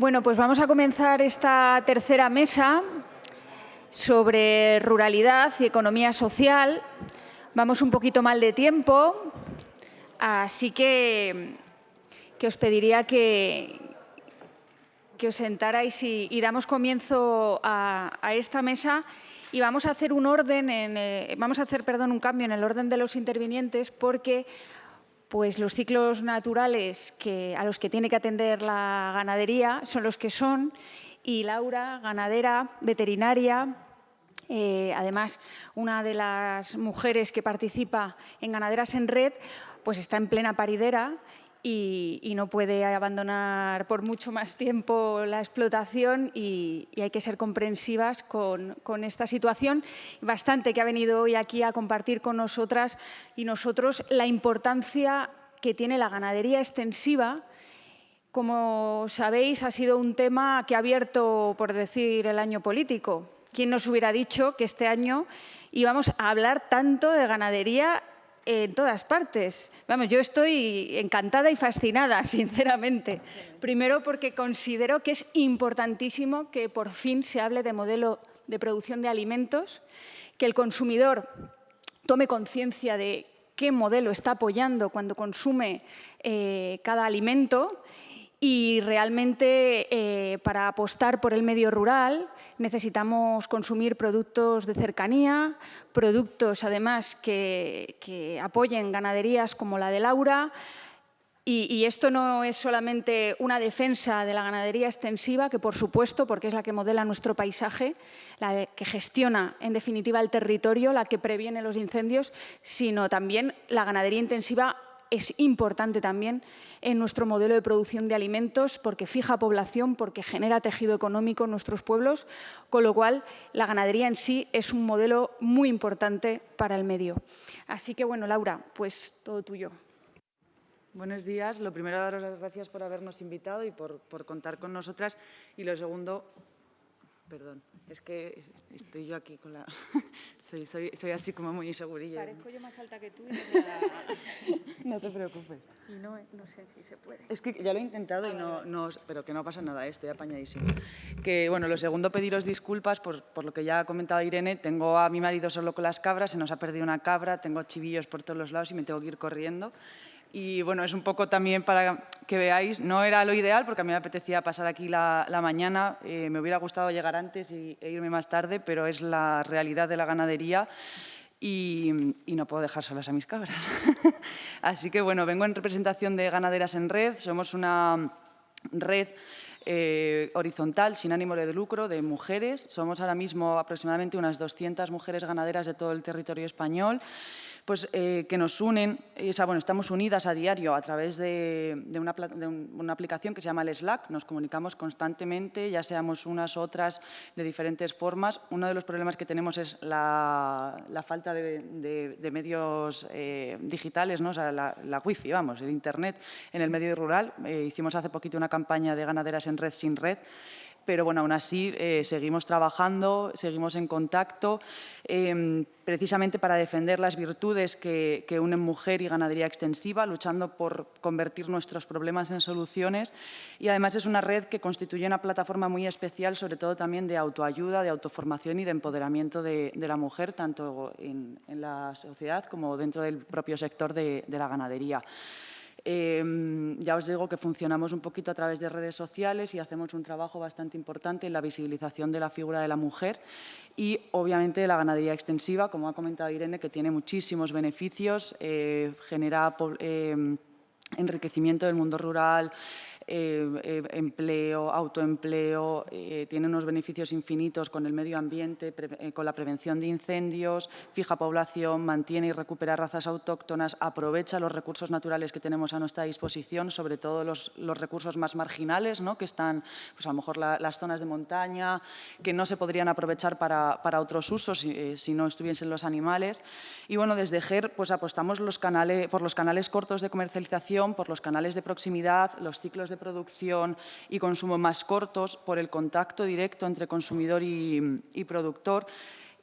Bueno, pues vamos a comenzar esta tercera mesa sobre ruralidad y economía social. Vamos un poquito mal de tiempo, así que, que os pediría que, que os sentarais y, damos comienzo a, a, esta mesa y vamos a hacer un orden, en, eh, vamos a hacer, perdón, un cambio en el orden de los intervinientes porque pues los ciclos naturales que, a los que tiene que atender la ganadería son los que son y Laura, ganadera, veterinaria, eh, además, una de las mujeres que participa en Ganaderas en Red, pues está en plena paridera y, no puede abandonar por mucho más tiempo la explotación y, y hay que ser comprensivas con, con, esta situación. Bastante que ha venido hoy aquí a compartir con nosotras y nosotros la importancia que tiene la ganadería extensiva. Como sabéis, ha sido un tema que ha abierto, por decir, el año político. ¿Quién nos hubiera dicho que este año íbamos a hablar tanto de ganadería en todas partes. Vamos, yo estoy encantada y fascinada, sinceramente. Primero porque considero que es importantísimo que por fin se hable de modelo de producción de alimentos, que el consumidor tome conciencia de qué modelo está apoyando cuando consume eh, cada alimento y realmente eh, para apostar por el medio rural necesitamos consumir productos de cercanía, productos además que, apoyen ganaderías como la de Laura, y, esto no es solamente una defensa de la ganadería extensiva, que por supuesto, porque es la que modela nuestro paisaje, la que gestiona en definitiva el territorio, la que previene los incendios, sino también la ganadería intensiva es importante también en nuestro modelo de producción de alimentos porque fija población, porque genera tejido económico en nuestros pueblos, con lo cual la ganadería en sí es un modelo muy importante para el medio. Así que, bueno, Laura, pues todo tuyo. Buenos días. Lo primero, daros las gracias por habernos invitado y por, por contar con nosotras. Y lo segundo, Perdón, es que estoy yo aquí con la... soy, soy, soy así como muy insegurilla. Parezco yo más alta que tú. Y no, te preocupes. Y no, no, sé si se puede. Es que ya lo he intentado y no, no, pero que no pasa nada, estoy apañadísimo. Que bueno, lo segundo, pediros disculpas por, por lo que ya ha comentado Irene. Tengo a mi marido solo con las cabras, se nos ha perdido una cabra, tengo chivillos por todos los lados y me tengo que ir corriendo. Y bueno, es un poco también para que veáis, no era lo ideal porque a mí me apetecía pasar aquí la, mañana, eh, me hubiera gustado llegar antes y, e irme más tarde, pero es la realidad de la ganadería y, y no puedo dejar solas a mis cabras. Así que bueno, vengo en representación de Ganaderas en Red, somos una red eh, horizontal, sin ánimo de lucro, de mujeres. Somos ahora mismo aproximadamente unas 200 mujeres ganaderas de todo el territorio español pues, eh, que nos unen, o sea, bueno, estamos unidas a diario a través de, una, de, una, aplicación que se llama el Slack, nos comunicamos constantemente, ya seamos unas otras de diferentes formas. Uno de los problemas que tenemos es la, falta de, de medios eh, digitales, ¿no? o sea, la, la, wifi, vamos, el internet en el medio rural. Eh, hicimos hace poquito una campaña de ganaderas en red sin red, pero bueno, aún así eh, seguimos trabajando, seguimos en contacto, eh, precisamente para defender las virtudes que, unen mujer y ganadería extensiva, luchando por convertir nuestros problemas en soluciones y además es una red que constituye una plataforma muy especial, sobre todo también de autoayuda, de autoformación y de empoderamiento de, la mujer, tanto en, la sociedad como dentro del propio sector de la ganadería. Eh, ya os digo que funcionamos un poquito a través de redes sociales y hacemos un trabajo bastante importante en la visibilización de la figura de la mujer y, obviamente, la ganadería extensiva, como ha comentado Irene, que tiene muchísimos beneficios, eh, genera eh, enriquecimiento del mundo rural, eh, eh, empleo, autoempleo, eh, tiene unos beneficios infinitos con el medio ambiente, con la prevención de incendios, fija población, mantiene y recupera razas autóctonas, aprovecha los recursos naturales que tenemos a nuestra disposición, sobre todo los, los recursos más marginales, ¿no? que están pues a lo mejor la, las zonas de montaña, que no se podrían aprovechar para, para otros usos si, si, no estuviesen los animales. Y bueno, desde GER pues apostamos por los canales cortos de comercialización, por los canales de proximidad, los ciclos de producción y consumo más cortos por el contacto directo entre consumidor y, productor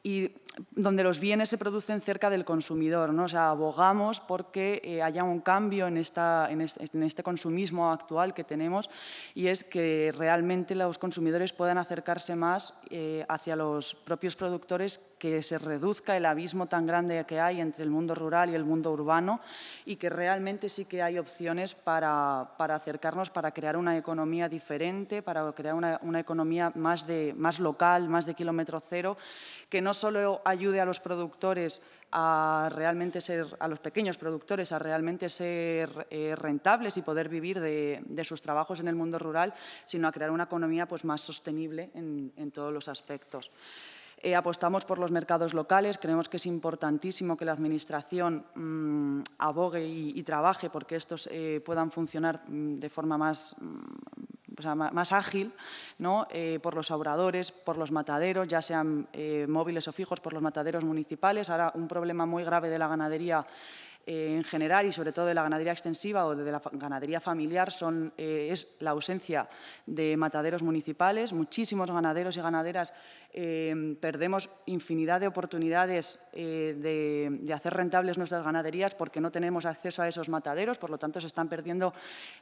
y donde los bienes se producen cerca del consumidor. ¿no? O sea, abogamos porque eh, haya un cambio en, esta, en, este, consumismo actual que tenemos y es que realmente los consumidores puedan acercarse más eh, hacia los propios productores, que se reduzca el abismo tan grande que hay entre el mundo rural y el mundo urbano y que realmente sí que hay opciones para, para acercarnos, para crear una economía diferente, para crear una, una economía más, de, más local, más de kilómetro cero, que no solo ayude a los productores a realmente ser, a los pequeños productores, a realmente ser eh, rentables y poder vivir de, sus trabajos en el mundo rural, sino a crear una economía pues, más sostenible en, todos los aspectos. Eh, apostamos por los mercados locales, creemos que es importantísimo que la Administración mm, abogue y, trabaje porque estos eh, puedan funcionar mm, de forma más, mm, más ágil ¿no? Eh, por los obradores, por los mataderos, ya sean móviles o fijos, por los mataderos municipales. Ahora, un problema muy grave de la ganadería en general y sobre todo de la ganadería extensiva o de la ganadería familiar son, es la ausencia de mataderos municipales. Muchísimos ganaderos y ganaderas Em, perdemos infinidad de oportunidades eh, de, hacer rentables nuestras ganaderías porque no tenemos acceso a esos mataderos, por lo tanto se están perdiendo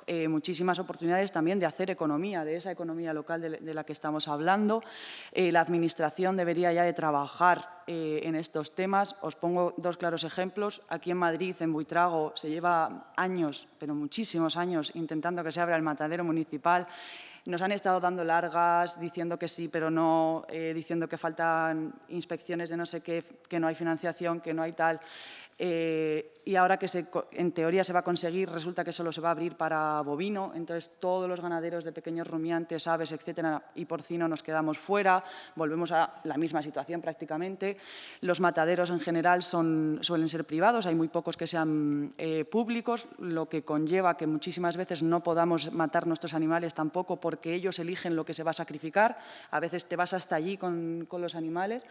eh, muchísimas oportunidades también de hacer economía, de esa economía local de, la que estamos hablando. Eh, la Administración debería ya de trabajar en estos temas. Os pongo dos claros ejemplos. Aquí en Madrid, en Buitrago, se lleva años, pero muchísimos años, intentando que se abra el matadero municipal. Nos han estado dando largas, diciendo que sí, pero no, eh, diciendo que faltan inspecciones de no sé qué, que no hay financiación, que no hay tal. Eh, y ahora que en teoría se va a conseguir, resulta que solo se va a abrir para bovino, entonces todos los ganaderos de pequeños rumiantes, aves, etcétera, y porcino nos quedamos fuera, volvemos a la misma situación prácticamente. Los mataderos en general son, suelen ser privados, hay muy pocos que sean eh, públicos, lo que conlleva que muchísimas veces no podamos matar nuestros animales tampoco porque ellos eligen lo que se va a sacrificar, a veces te vas hasta allí con, con los animales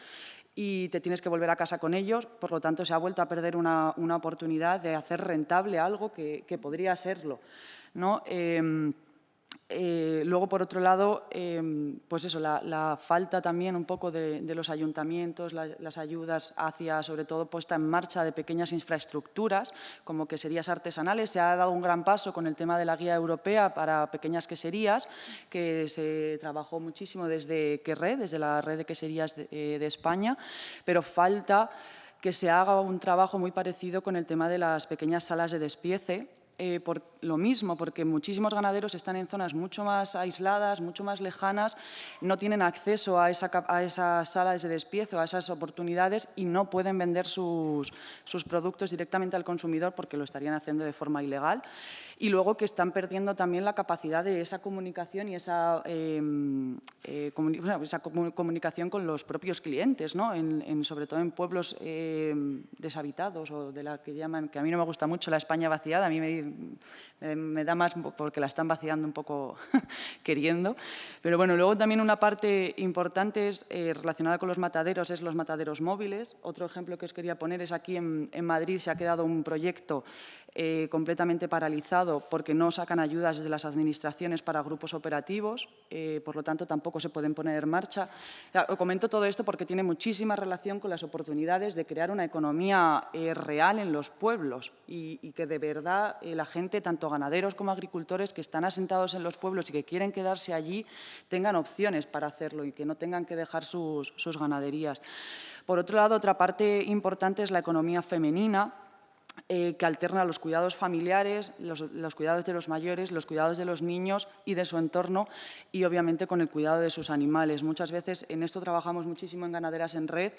y te tienes que volver a casa con ellos, por lo tanto se ha vuelto a perder una, una oportunidad de hacer rentable algo que, podría serlo. ¿no? Em, eh, luego, por otro lado, em, pues eso, la, falta también un poco de, los ayuntamientos, las ayudas hacia, sobre todo, puesta en marcha de pequeñas infraestructuras, como queserías artesanales. Se ha dado un gran paso con el tema de la guía europea para pequeñas queserías, que se trabajó muchísimo desde QRE, desde la red de queserías de, eh, de España, pero falta que se haga un trabajo muy parecido con el tema de las pequeñas salas de despiece, eh, por lo mismo, porque muchísimos ganaderos están en zonas mucho más aisladas, mucho más lejanas, no tienen acceso a, esa, a esas salas de despiezo, a esas oportunidades y no pueden vender sus, sus, productos directamente al consumidor porque lo estarían haciendo de forma ilegal. Y luego que están perdiendo también la capacidad de esa comunicación y esa, em, eh, esa comunicación con los propios clientes, ¿no? en, sobre todo en pueblos em, deshabitados o de la que llaman, que a mí no me gusta mucho la España vaciada, a mí me me, da más porque la están vaciando un poco queriendo. Pero bueno, luego también una parte importante es, eh, relacionada con los mataderos es los mataderos móviles. Otro ejemplo que os quería poner es aquí en, Madrid se ha quedado un proyecto eh, completamente paralizado porque no sacan ayudas desde las administraciones para grupos operativos, eh, por lo tanto tampoco se pueden poner en marcha. O comento todo esto porque tiene muchísima relación con las oportunidades de crear una economía real en los pueblos y que de verdad la gente, tanto ganaderos como agricultores que están asentados en los pueblos y que quieren quedarse allí, tengan opciones para hacerlo y que no tengan que dejar sus, sus ganaderías. Por otro lado, otra parte importante es la economía femenina, eh, que alterna los cuidados familiares, los, cuidados de los mayores, los cuidados de los niños y de su entorno y obviamente con el cuidado de sus animales. Muchas veces en esto trabajamos muchísimo en Ganaderas en Red.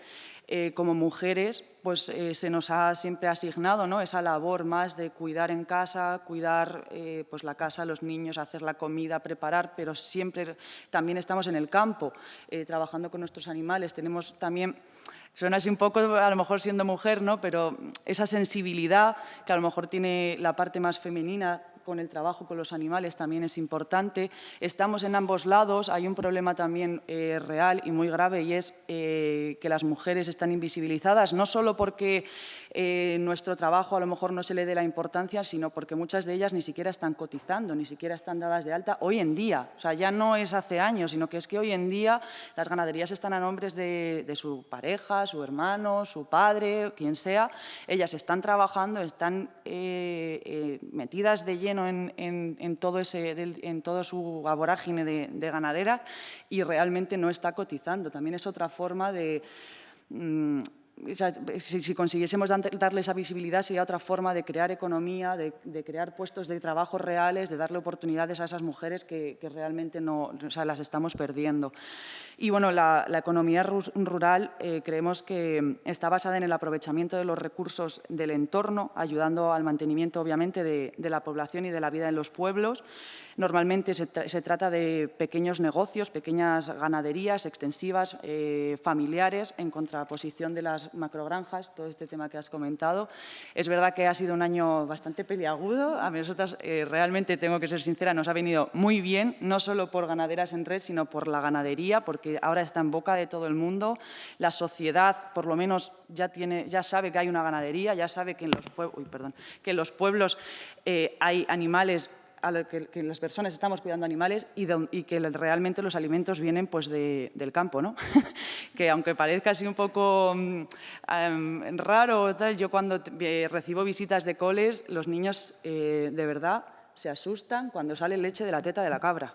Eh, como mujeres pues, eh, se nos ha siempre asignado ¿no? esa labor más de cuidar en casa, cuidar pues, la casa, los niños, hacer la comida, preparar, pero siempre también estamos en el campo trabajando con nuestros animales. Tenemos también Suena así un poco, a lo mejor siendo mujer, ¿no? pero esa sensibilidad que a lo mejor tiene la parte más femenina con el trabajo con los animales también es importante. Estamos en ambos lados, hay un problema también eh, real y muy grave y es eh, que las mujeres están invisibilizadas, no solo porque eh, nuestro trabajo a lo mejor no se le dé la importancia, sino porque muchas de ellas ni siquiera están cotizando, ni siquiera están dadas de alta hoy en día. O sea, ya no es hace años, sino que es que hoy en día las ganaderías están a nombres de, su pareja, su hermano, su padre, quien sea. Ellas están trabajando, están metidas de lleno en, todo ese, en toda su aborágine de, de ganadera y realmente no está cotizando. También es otra forma de... Mm, si, consiguiésemos darle esa visibilidad sería otra forma de crear economía, de, crear puestos de trabajo reales, de darle oportunidades a esas mujeres que, realmente no, las estamos perdiendo. Y bueno, la, economía rural eh, creemos que está basada en el aprovechamiento de los recursos del entorno, ayudando al mantenimiento obviamente de, la población y de la vida en los pueblos. Normalmente se, trata de pequeños negocios, pequeñas ganaderías extensivas, eh, familiares, en contraposición de las macrogranjas, todo este tema que has comentado. Es verdad que ha sido un año bastante peliagudo. A nosotras, eh, realmente, tengo que ser sincera, nos ha venido muy bien, no solo por ganaderas en red, sino por la ganadería, porque ahora está en boca de todo el mundo. La sociedad, por lo menos, ya, tiene, ya sabe que hay una ganadería, ya sabe que en los, perdón, que en los pueblos eh, hay animales que, las personas estamos cuidando animales y, que realmente los alimentos vienen pues, del campo. ¿no? que aunque parezca así un poco em, raro, tal, yo cuando eh, recibo visitas de coles, los niños eh, de verdad se asustan cuando sale leche de la teta de la cabra.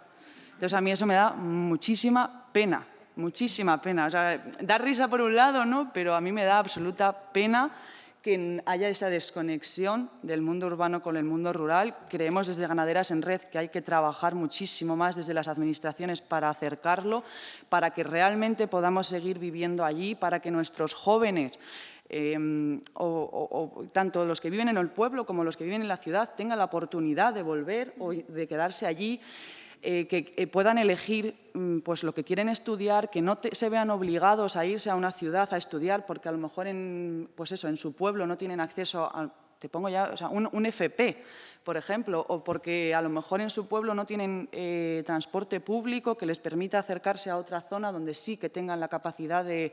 Entonces a mí eso me da muchísima pena, muchísima pena. O sea, da risa por un lado, ¿no? pero a mí me da absoluta pena que haya esa desconexión del mundo urbano con el mundo rural. Creemos desde Ganaderas en Red que hay que trabajar muchísimo más desde las administraciones para acercarlo, para que realmente podamos seguir viviendo allí, para que nuestros jóvenes em, o, tanto los que viven en el pueblo como los que viven en la ciudad tengan la oportunidad de volver o de quedarse allí eh, que eh, puedan elegir mm, pues, lo que quieren estudiar, que no se vean obligados a irse a una ciudad a estudiar porque a lo mejor en, pues eso, en su pueblo no tienen acceso a, te pongo ya, un, FP, por ejemplo, o porque a lo mejor en su pueblo no tienen eh, transporte público que les permita acercarse a otra zona donde sí que tengan la capacidad de,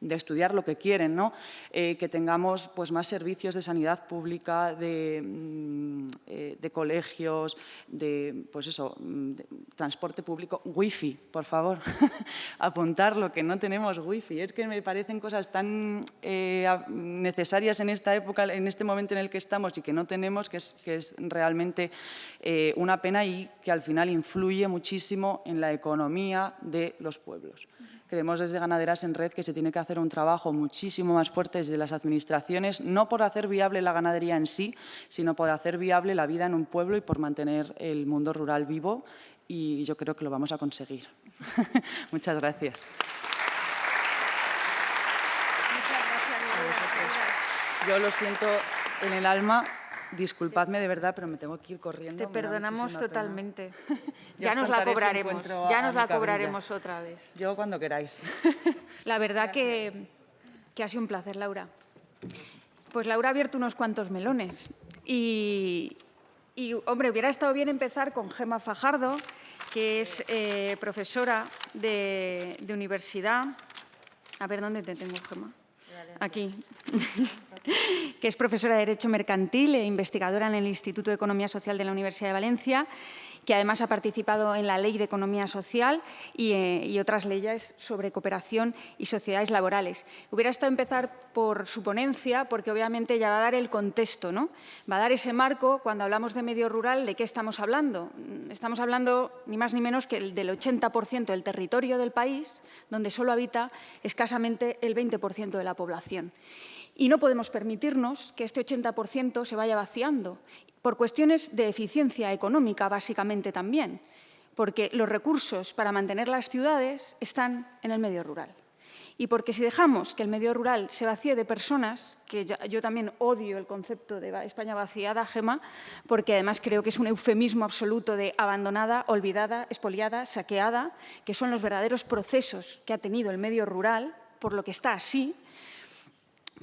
de estudiar lo que quieren, ¿no? Eh, que tengamos pues, más servicios de sanidad pública, de, mm, eh, colegios, de, pues eso, mm, transporte público, wifi, por favor, apuntarlo, que no tenemos wifi. Es que me parecen cosas tan eh, necesarias en esta época, en este momento en el que estamos y que no tenemos, que es, que es realmente una pena y que al final influye muchísimo en la economía de los pueblos. Creemos desde Ganaderas en Red que se tiene que hacer un trabajo muchísimo más fuerte desde las administraciones, no por hacer viable la ganadería en sí, sino por hacer viable la vida en un pueblo y por mantener el mundo rural vivo y yo creo que lo vamos a conseguir. Muchas gracias. Muchas gracias. Yo lo siento en el alma Disculpadme de verdad, pero me tengo que ir corriendo. Te perdonamos totalmente. ya nos la cobraremos, ya nos la cobraremos otra vez. Yo cuando queráis. la verdad que, que ha sido un placer, Laura. Pues Laura ha abierto unos cuantos melones y, hombre, hubiera estado bien empezar con Gema Fajardo, que es eh, profesora de, de universidad. A ver, ¿dónde te tengo, Gema? Aquí. que es profesora de Derecho Mercantil e investigadora en el Instituto de Economía Social de la Universidad de Valencia que además ha participado en la Ley de Economía Social eh, y, otras leyes sobre cooperación y sociedades laborales. Hubiera estado empezar por su ponencia, porque obviamente ya va a dar el contexto, ¿no? va a dar ese marco cuando hablamos de medio rural, ¿de qué estamos hablando? Estamos hablando ni más ni menos que del 80% del territorio del país, donde solo habita escasamente el 20% de la población. Y no podemos permitirnos que este 80% se vaya vaciando por cuestiones de eficiencia económica, básicamente también, porque los recursos para mantener las ciudades están en el medio rural. Y porque si dejamos que el medio rural se vacíe de personas, que yo, también odio el concepto de España vaciada, Gema, porque además creo que es un eufemismo absoluto de abandonada, olvidada, expoliada, saqueada, que son los verdaderos procesos que ha tenido el medio rural, por lo que está así,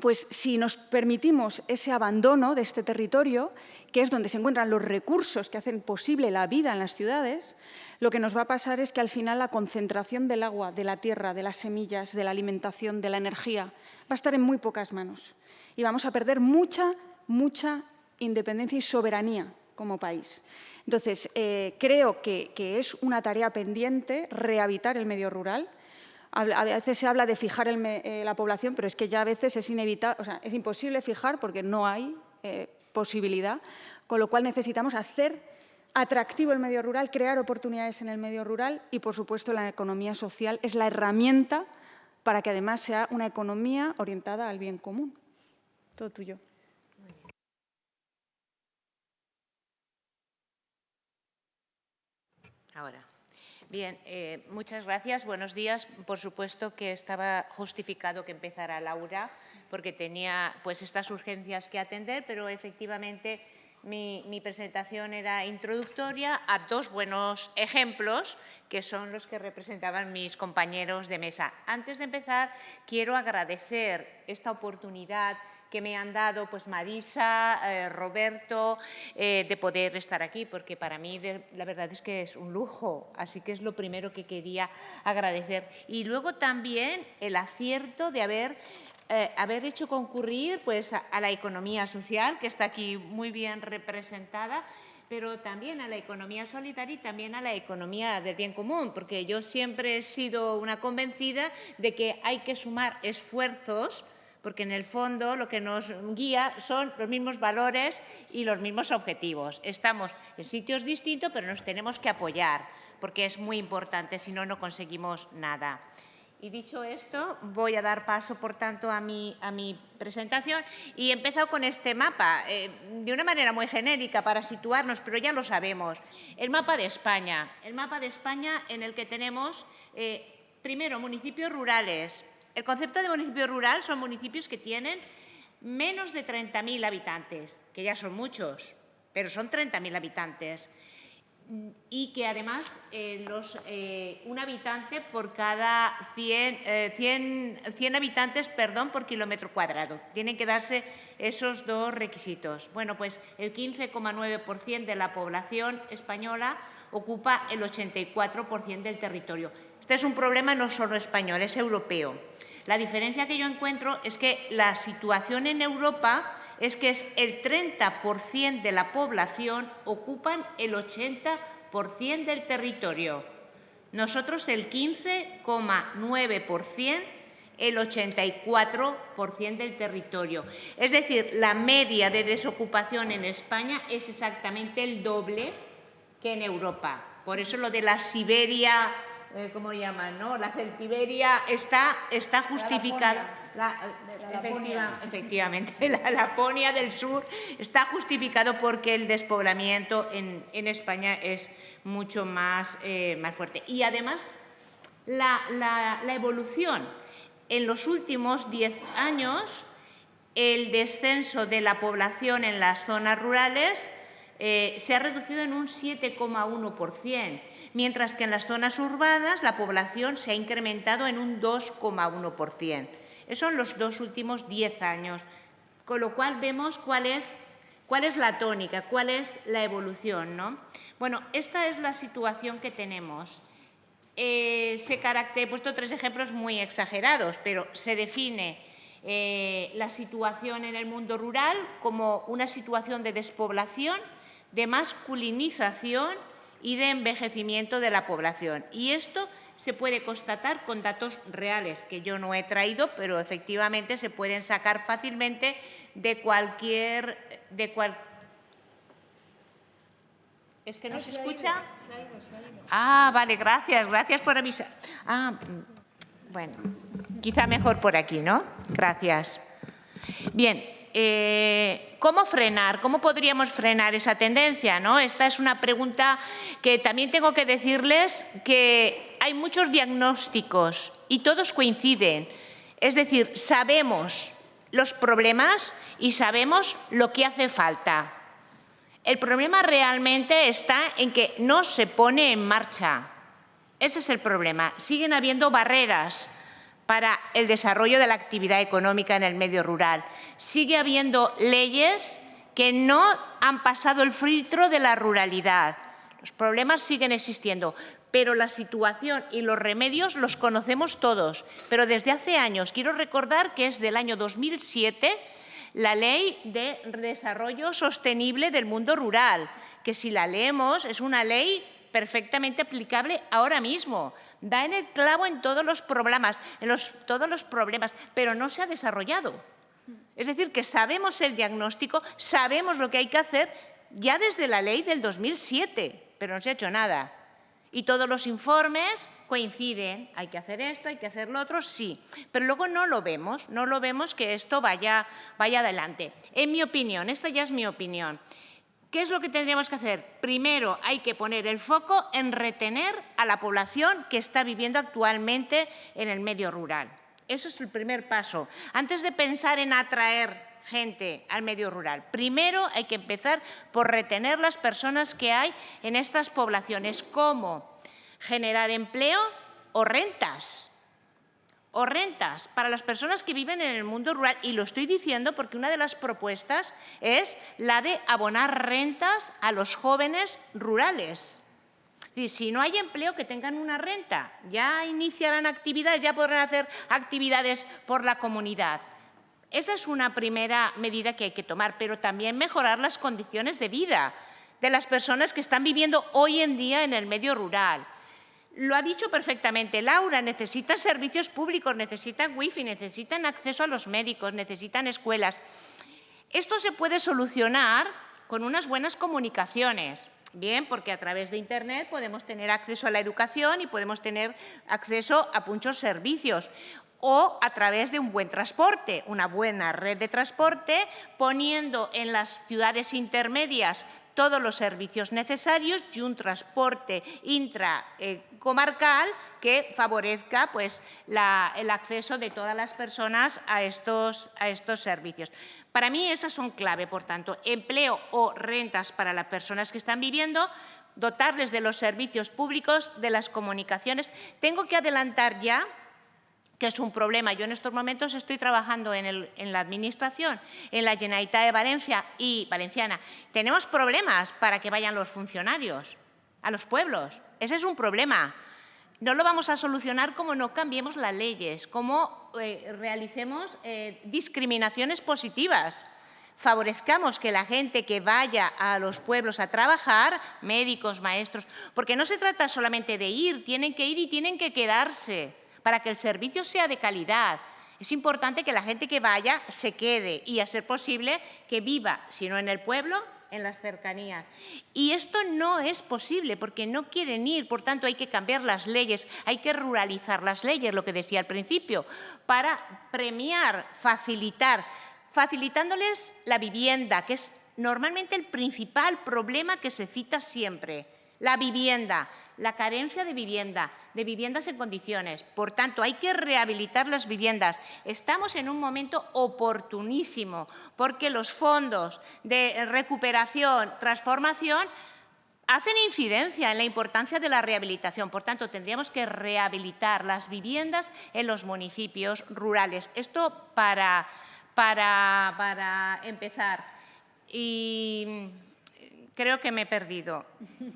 pues si nos permitimos ese abandono de este territorio, que es donde se encuentran los recursos que hacen posible la vida en las ciudades, lo que nos va a pasar es que al final la concentración del agua, de la tierra, de las semillas, de la alimentación, de la energía, va a estar en muy pocas manos. Y vamos a perder mucha, mucha independencia y soberanía como país. Entonces, eh, creo que, es una tarea pendiente rehabilitar el medio rural, a veces se habla de fijar eh, la población, pero es que ya a veces es inevitable, imposible fijar porque no hay eh, posibilidad, con lo cual necesitamos hacer atractivo el medio rural, crear oportunidades en el medio rural y, por supuesto, la economía social es la herramienta para que además sea una economía orientada al bien común. Todo tuyo. Ahora. Bien, eh, muchas gracias. Buenos días. Por supuesto que estaba justificado que empezara Laura, porque tenía pues estas urgencias que atender, pero efectivamente mi, presentación era introductoria a dos buenos ejemplos que son los que representaban mis compañeros de mesa. Antes de empezar, quiero agradecer esta oportunidad que me han dado pues Marisa, eh, Roberto, eh, de poder estar aquí, porque para mí la verdad es que es un lujo, así que es lo primero que quería agradecer. Y luego también el acierto de haber eh, haber hecho concurrir pues, a, la economía social, que está aquí muy bien representada, pero también a la economía solidaria y también a la economía del bien común, porque yo siempre he sido una convencida de que hay que sumar esfuerzos porque en el fondo lo que nos guía son los mismos valores y los mismos objetivos. Estamos en sitios distintos, pero nos tenemos que apoyar, porque es muy importante, si no, no conseguimos nada. Y dicho esto, voy a dar paso, por tanto, a mi, presentación y he empezado con este mapa, eh, de una manera muy genérica para situarnos, pero ya lo sabemos. El mapa de España, el mapa de España en el que tenemos, eh, primero, municipios rurales, el concepto de municipio rural son municipios que tienen menos de 30.000 habitantes, que ya son muchos, pero son 30.000 habitantes. Y que además eh, eh, un habitante por cada 100, 100, 100 habitantes perdón, por kilómetro cuadrado. Tienen que darse esos dos requisitos. Bueno, pues el 15,9% de la población española ocupa el 84% del territorio. Este es un problema no solo español, es europeo. La diferencia que yo encuentro es que la situación en Europa es que es el 30% de la población ocupan el 80% del territorio. Nosotros el 15,9%, el 84% del territorio. Es decir, la media de desocupación en España es exactamente el doble que en Europa. Por eso lo de la Siberia eh, ¿cómo llaman? No? La celtiberia está, está justificada. La, efectivamente, la Laponia del sur está justificado porque el despoblamiento en, España es mucho más, eh, más fuerte. Y además, la, la evolución en los últimos 10 años, el descenso de la población en las zonas rurales eh, se ha reducido en un 7,1%, mientras que en las zonas urbanas la población se ha incrementado en un 2,1%. Esos son los dos últimos 10 años, con lo cual vemos cuál es, la tónica, cuál es la evolución. ¿no? Bueno, esta es la situación que tenemos. Eh, he puesto tres ejemplos muy exagerados, pero se define eh, la situación en el mundo rural como una situación de despoblación de masculinización y de envejecimiento de la población. Y esto se puede constatar con datos reales, que yo no he traído, pero efectivamente se pueden sacar fácilmente de cualquier... De cual... ¿Es que no, se, escucha? Ah, vale, gracias, gracias por avisar. Ah, bueno, quizá mejor por aquí, ¿no? Gracias. Bien, eh, ¿cómo frenar? ¿Cómo podríamos frenar esa tendencia? ¿no? Esta es una pregunta que también tengo que decirles que hay muchos diagnósticos y todos coinciden. Es decir, sabemos los problemas y sabemos lo que hace falta. El problema realmente está en que no se pone en marcha. Ese es el problema. Siguen habiendo barreras para el desarrollo de la actividad económica en el medio rural. Sigue habiendo leyes que no han pasado el filtro de la ruralidad. Los problemas siguen existiendo, pero la situación y los remedios los conocemos todos. Pero desde hace años, quiero recordar que es del año 2007 la Ley de Desarrollo Sostenible del Mundo Rural, que si la leemos es una ley perfectamente aplicable ahora mismo. Da en el clavo en todos los problemas, en todos los problemas, pero no se ha desarrollado. Es decir, que sabemos el diagnóstico, sabemos lo que hay que hacer ya desde la ley del 2007, pero no se ha hecho nada. Y todos los informes coinciden, hay que hacer esto, hay que hacer lo otro, sí. Pero luego no lo vemos, no lo vemos que esto vaya, vaya adelante. En mi opinión, esta ya es mi opinión. ¿Qué es lo que tendríamos que hacer? Primero hay que poner el foco en retener a la población que está viviendo actualmente en el medio rural. Eso es el primer paso. Antes de pensar en atraer gente al medio rural. Primero hay que empezar por retener las personas que hay en estas poblaciones. ¿Cómo? Generar empleo o rentas. O rentas para las personas que viven en el mundo rural. Y lo estoy diciendo porque una de las propuestas es la de abonar rentas a los jóvenes rurales. Y si no hay empleo, que tengan una renta. Ya iniciarán actividades, ya podrán hacer actividades por la comunidad. Esa es una primera medida que hay que tomar, pero también mejorar las condiciones de vida de las personas que están viviendo hoy en día en el medio rural. Lo ha dicho perfectamente Laura, necesitan servicios públicos, necesitan wifi, necesitan acceso a los médicos, necesitan escuelas. Esto se puede solucionar con unas buenas comunicaciones. Bien, porque a través de Internet podemos tener acceso a la educación y podemos tener acceso a muchos servicios o a través de un buen transporte, una buena red de transporte, poniendo en las ciudades intermedias todos los servicios necesarios y un transporte intracomarcal que favorezca pues, el acceso de todas las personas a estos, a estos servicios. Para mí esas son clave, por tanto, empleo o rentas para las personas que están viviendo, dotarles de los servicios públicos, de las comunicaciones. Tengo que adelantar ya que es un problema. Yo en estos momentos estoy trabajando en, la Administración, en la Generalitat de Valencia y Valenciana. Tenemos problemas para que vayan los funcionarios a los pueblos. Ese es un problema. No lo vamos a solucionar como no cambiemos las leyes, como eh, realicemos eh, discriminaciones positivas favorezcamos que la gente que vaya a los pueblos a trabajar, médicos, maestros, porque no se trata solamente de ir, tienen que ir y tienen que quedarse para que el servicio sea de calidad. Es importante que la gente que vaya se quede y, a ser posible, que viva, si no en el pueblo, en las cercanías. Y esto no es posible porque no quieren ir, por tanto hay que cambiar las leyes, hay que ruralizar las leyes, lo que decía al principio, para premiar, facilitar, facilitándoles la vivienda, que es normalmente el principal problema que se cita siempre. La vivienda, la carencia de vivienda, de viviendas en condiciones. Por tanto, hay que rehabilitar las viviendas. Estamos en un momento oportunísimo porque los fondos de recuperación, transformación, hacen incidencia en la importancia de la rehabilitación. Por tanto, tendríamos que rehabilitar las viviendas en los municipios rurales. Esto para, para, para empezar. Y creo que me he perdido.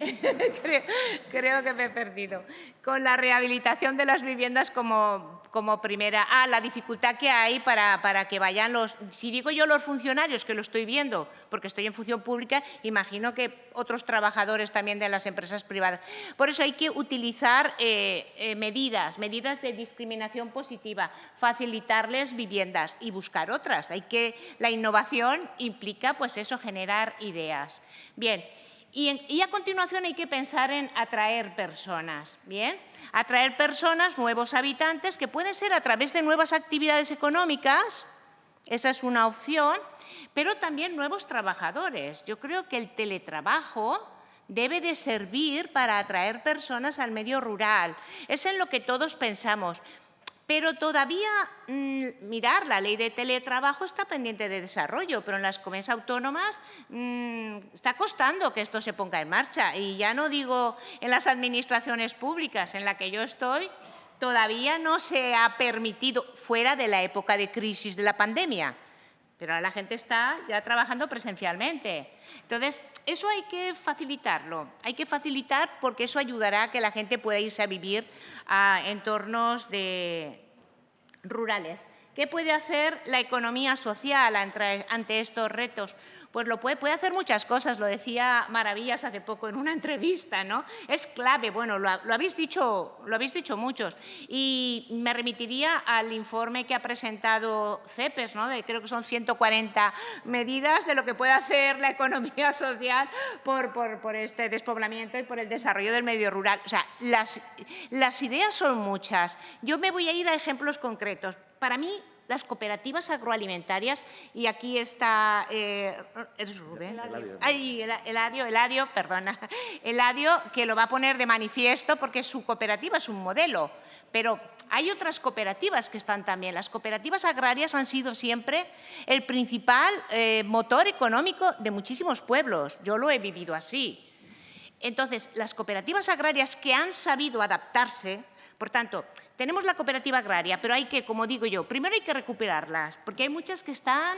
creo, que me he perdido. Con la rehabilitación de las viviendas como, como primera. Ah, la dificultad que hay para, para, que vayan los... Si digo yo los funcionarios, que lo estoy viendo, porque estoy en función pública, imagino que otros trabajadores también de las empresas privadas. Por eso hay que utilizar eh, eh, medidas, medidas de discriminación positiva, facilitarles viviendas y buscar otras. Hay que, la innovación implica, pues eso, generar ideas. Bien, y, a continuación hay que pensar en atraer personas, ¿bien? Atraer personas, nuevos habitantes, que pueden ser a través de nuevas actividades económicas, esa es una opción, pero también nuevos trabajadores. Yo creo que el teletrabajo debe de servir para atraer personas al medio rural. Es en lo que todos pensamos. Pero todavía, mm, mirar, la ley de teletrabajo está pendiente de desarrollo, pero en las comunidades autónomas mm, está costando que esto se ponga en marcha. Y ya no digo en las administraciones públicas en la que yo estoy, todavía no se ha permitido fuera de la época de crisis de la pandemia. Pero ahora la gente está ya trabajando presencialmente. Entonces, eso hay que facilitarlo. Hay que facilitar porque eso ayudará a que la gente pueda irse a vivir a entornos de rurales. ¿Qué puede hacer la economía social ante estos retos? Pues lo puede, hacer muchas cosas, lo decía Maravillas hace poco en una entrevista, ¿no? Es clave, bueno, lo, habéis, dicho, lo habéis dicho muchos. Y me remitiría al informe que ha presentado CEPES, ¿no? De, creo que son 140 medidas de lo que puede hacer la economía social por, este despoblamiento y por el desarrollo del medio rural. O sea, las ideas son muchas. Yo me voy a ir a ejemplos concretos. Para mí, las cooperativas agroalimentarias, y aquí está, eh, ¿es Rubén? Ay, Eladio, Eladio, perdona, Eladio, que lo va a poner de manifiesto porque su cooperativa es un modelo, pero hay otras cooperativas que están también. Las cooperativas agrarias han sido siempre el principal eh, motor económico de muchísimos pueblos. Yo lo he vivido así. Entonces, las cooperativas agrarias que han sabido adaptarse, por tanto, tenemos la cooperativa agraria, pero hay que, como digo yo, primero hay que recuperarlas, porque hay muchas que están,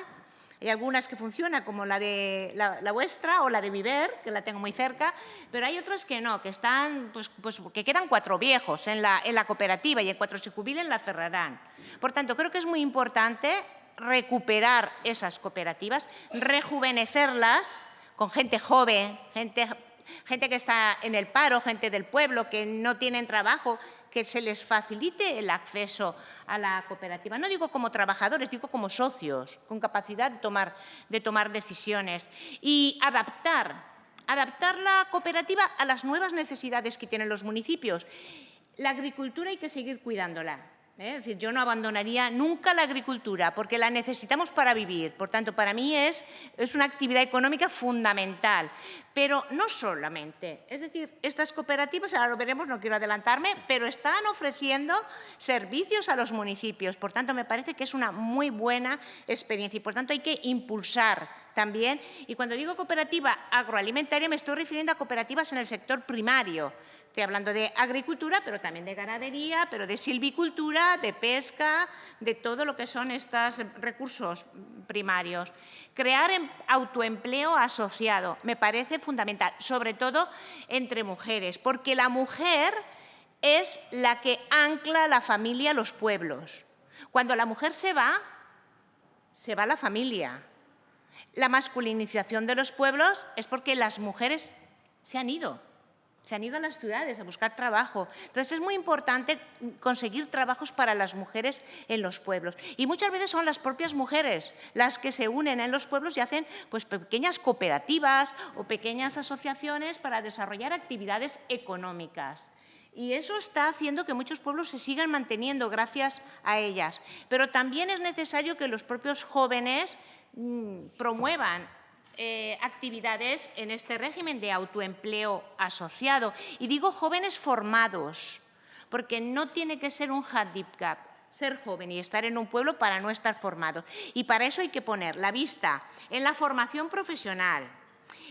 hay algunas que funcionan, como la de la, vuestra o la de Viver, que la tengo muy cerca, pero hay otras que no, que están, pues, pues, que quedan cuatro viejos en la, cooperativa y en cuatro se jubilen la cerrarán. Por tanto, creo que es muy importante recuperar esas cooperativas, rejuvenecerlas con gente joven, gente que está en el paro, gente del pueblo, que no tienen trabajo, que se les facilite el acceso a la cooperativa. No digo como trabajadores, digo como socios, con capacidad de tomar, de tomar decisiones. Y adaptar, adaptar la cooperativa a las nuevas necesidades que tienen los municipios. La agricultura hay que seguir cuidándola. ¿Eh? Es decir, yo no abandonaría nunca la agricultura porque la necesitamos para vivir. Por tanto, para mí es, es una actividad económica fundamental. Pero no solamente. Es decir, estas cooperativas, ahora lo veremos, no quiero adelantarme, pero están ofreciendo servicios a los municipios. Por tanto, me parece que es una muy buena experiencia y, por tanto, hay que impulsar también. Y cuando digo cooperativa agroalimentaria, me estoy refiriendo a cooperativas en el sector primario. Estoy hablando de agricultura, pero también de ganadería, pero de silvicultura, de pesca, de todo lo que son estos recursos primarios. Crear em, autoempleo asociado me parece fundamental, sobre todo entre mujeres, porque la mujer es la que ancla la familia a los pueblos. Cuando la mujer se va, se va la familia. La masculinización de los pueblos es porque las mujeres se han ido se han ido a las ciudades a buscar trabajo. Entonces es muy importante conseguir trabajos para las mujeres en los pueblos. Y muchas veces son las propias mujeres las que se unen en los pueblos y hacen pues, pequeñas cooperativas o pequeñas asociaciones para desarrollar actividades económicas. Y eso está haciendo que muchos pueblos se sigan manteniendo gracias a ellas. Pero también es necesario que los propios jóvenes promuevan eh, actividades en este régimen de autoempleo asociado. Y digo jóvenes formados, porque no tiene que ser un handicap ser joven y estar en un pueblo para no estar formado. Y para eso hay que poner la vista en la formación profesional,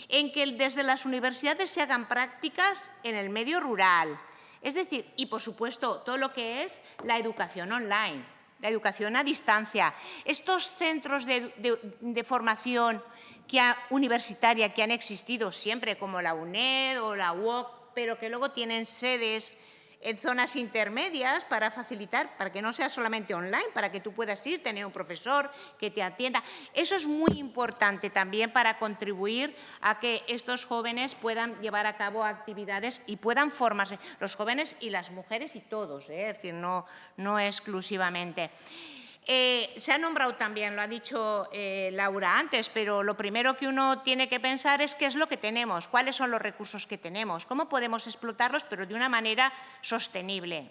en que desde las universidades se hagan prácticas en el medio rural, es decir, y por supuesto todo lo que es la educación online, la educación a distancia, estos centros de formación universitaria que han existido siempre, como la UNED o la UOC, pero que luego tienen sedes en zonas intermedias para facilitar, para que no sea solamente online, para que tú puedas ir, tener un profesor que te atienda. Eso es muy importante también para contribuir a que estos jóvenes puedan llevar a cabo actividades y puedan formarse, los jóvenes y las mujeres y todos, ¿eh? es decir, no, no exclusivamente. Eh, se ha nombrado también, lo ha dicho eh, Laura antes, pero lo primero que uno tiene que pensar es qué es lo que tenemos, cuáles son los recursos que tenemos, cómo podemos explotarlos, pero de una manera sostenible.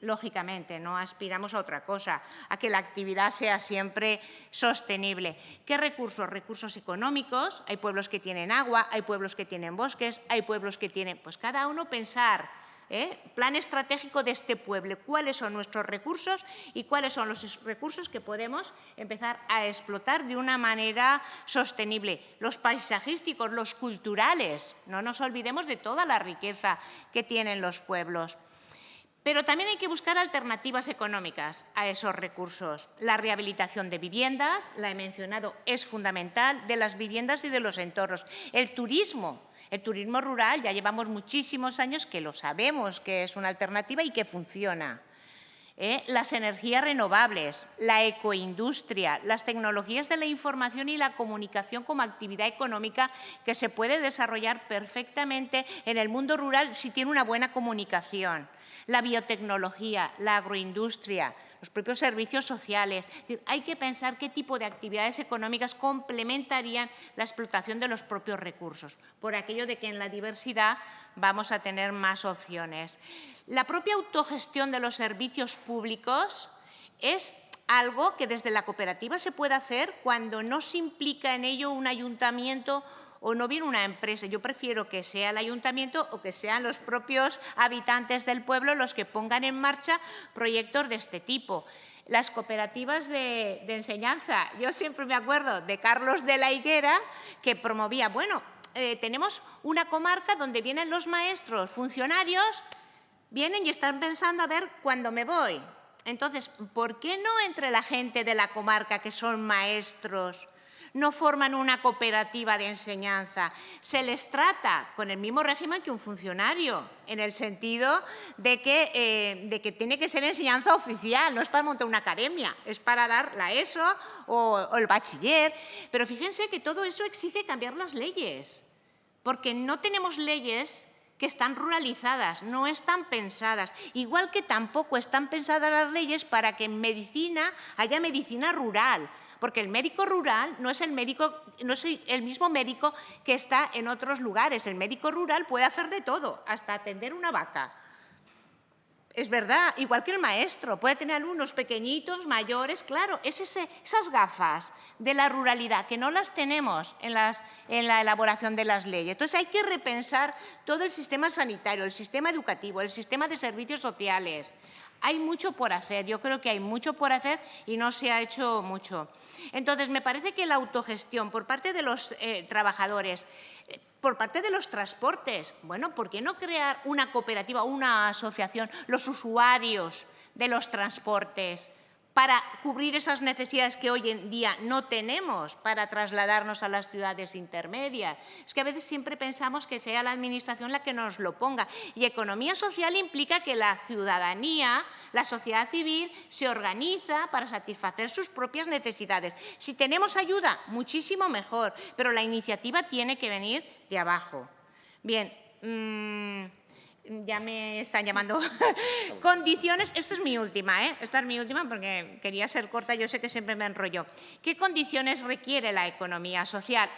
Lógicamente, no aspiramos a otra cosa, a que la actividad sea siempre sostenible. ¿Qué recursos? Recursos económicos. Hay pueblos que tienen agua, hay pueblos que tienen bosques, hay pueblos que tienen... Pues cada uno pensar ¿eh? plan estratégico de este pueblo, cuáles son nuestros recursos y cuáles son los recursos que podemos empezar a explotar de una manera sostenible. Los paisajísticos, los culturales, no nos olvidemos de toda la riqueza que tienen los pueblos. Pero también hay que buscar alternativas económicas a esos recursos. La rehabilitación de viviendas, la he mencionado, es fundamental, de las viviendas y de los entornos. El turismo, el turismo rural, ya llevamos muchísimos años que lo sabemos que es una alternativa y que funciona. ¿eh? las energías renovables, la ecoindustria, las tecnologías de la información y la comunicación como actividad económica que se puede desarrollar perfectamente en el mundo rural si tiene una buena comunicación, la biotecnología, la agroindustria, los propios servicios sociales. hay que pensar qué tipo de actividades económicas complementarían la explotación de los propios recursos, por aquello de que en la diversidad vamos a tener más opciones. La propia autogestión de los servicios públicos es algo que desde la cooperativa se puede hacer cuando no se implica en ello un ayuntamiento o no viene una empresa. Yo prefiero que sea el ayuntamiento o que sean los propios habitantes del pueblo los que pongan en marcha proyectos de este tipo. Las cooperativas de, enseñanza, yo siempre me acuerdo de Carlos de la Higuera, que promovía, bueno, eh, tenemos una comarca donde vienen los maestros, funcionarios, vienen y están pensando a ver cuándo me voy. Entonces, ¿por qué no entre la gente de la comarca que son maestros no forman una cooperativa de enseñanza? Se les trata con el mismo régimen que un funcionario, en el sentido de que, eh, de que tiene que ser enseñanza oficial, no es para montar una academia, es para dar la ESO o, o el bachiller. Pero fíjense que todo eso exige cambiar las leyes, porque no tenemos leyes que están ruralizadas, no están pensadas. Igual que tampoco están pensadas las leyes para que en medicina haya medicina rural, porque el médico rural no es el, médico, no es el mismo médico que está en otros lugares. El médico rural puede hacer de todo, hasta atender una vaca. Es verdad, igual que el maestro, puede tener alumnos pequeñitos, mayores, claro, es esas gafas de la ruralidad que no las tenemos en, en la elaboración de las leyes. Entonces hay que repensar todo el sistema sanitario, el sistema educativo, el sistema de servicios sociales. Hay mucho por hacer, yo creo que hay mucho por hacer y no se ha hecho mucho. Entonces, me parece que la autogestión por parte de los eh, trabajadores, eh, por parte de los transportes, bueno, ¿por qué no crear una cooperativa, una asociación, los usuarios de los transportes? Para cubrir esas necesidades que hoy en día no tenemos para trasladarnos a las ciudades intermedias. Es que a veces siempre pensamos que sea la Administración la que nos lo ponga. Y economía social implica que la ciudadanía, la sociedad civil, se organiza para satisfacer sus propias necesidades. Si tenemos ayuda, muchísimo mejor, pero la iniciativa tiene que venir de abajo. Bien, mmm, ya me están llamando. condiciones, esta es mi última, ¿eh? esta es mi última porque quería ser corta, yo sé que siempre me enrollo. ¿Qué condiciones requiere la economía social?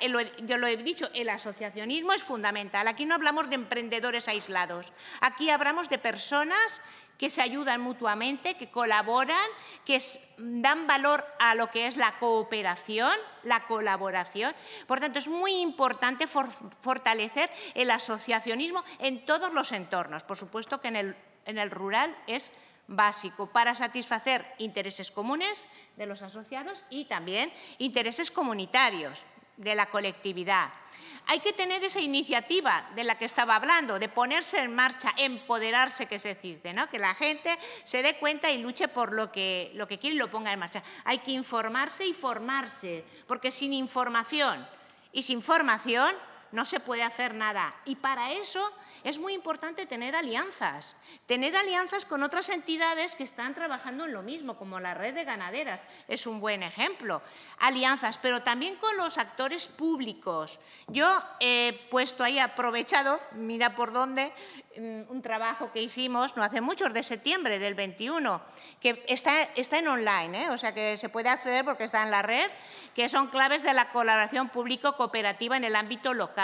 Yo lo he dicho, el asociacionismo es fundamental. Aquí no hablamos de emprendedores aislados, aquí hablamos de personas que se ayudan mutuamente, que colaboran, que dan valor a lo que es la cooperación, la colaboración. Por tanto, es muy importante fortalecer el asociacionismo en todos los entornos. Por supuesto que en el, rural es básico para satisfacer intereses comunes de los asociados y también intereses comunitarios de la colectividad. Hay que tener esa iniciativa de la que estaba hablando, de ponerse en marcha, empoderarse, que se dice, ¿no? que la gente se dé cuenta y luche por lo que, lo que quiere y lo ponga en marcha. Hay que informarse y formarse, porque sin información y sin formación no se puede hacer nada. Y para eso es muy importante tener alianzas, tener alianzas con otras entidades que están trabajando en lo mismo, como la red de ganaderas, es un buen ejemplo. Alianzas, pero también con los actores públicos. Yo he puesto ahí, aprovechado, mira por dónde, mm, un trabajo que hicimos no hace mucho, de septiembre del 21, que está, está en online, ¿eh? o sea que se puede acceder porque está en la red, que son claves de la colaboración público-cooperativa en el ámbito local.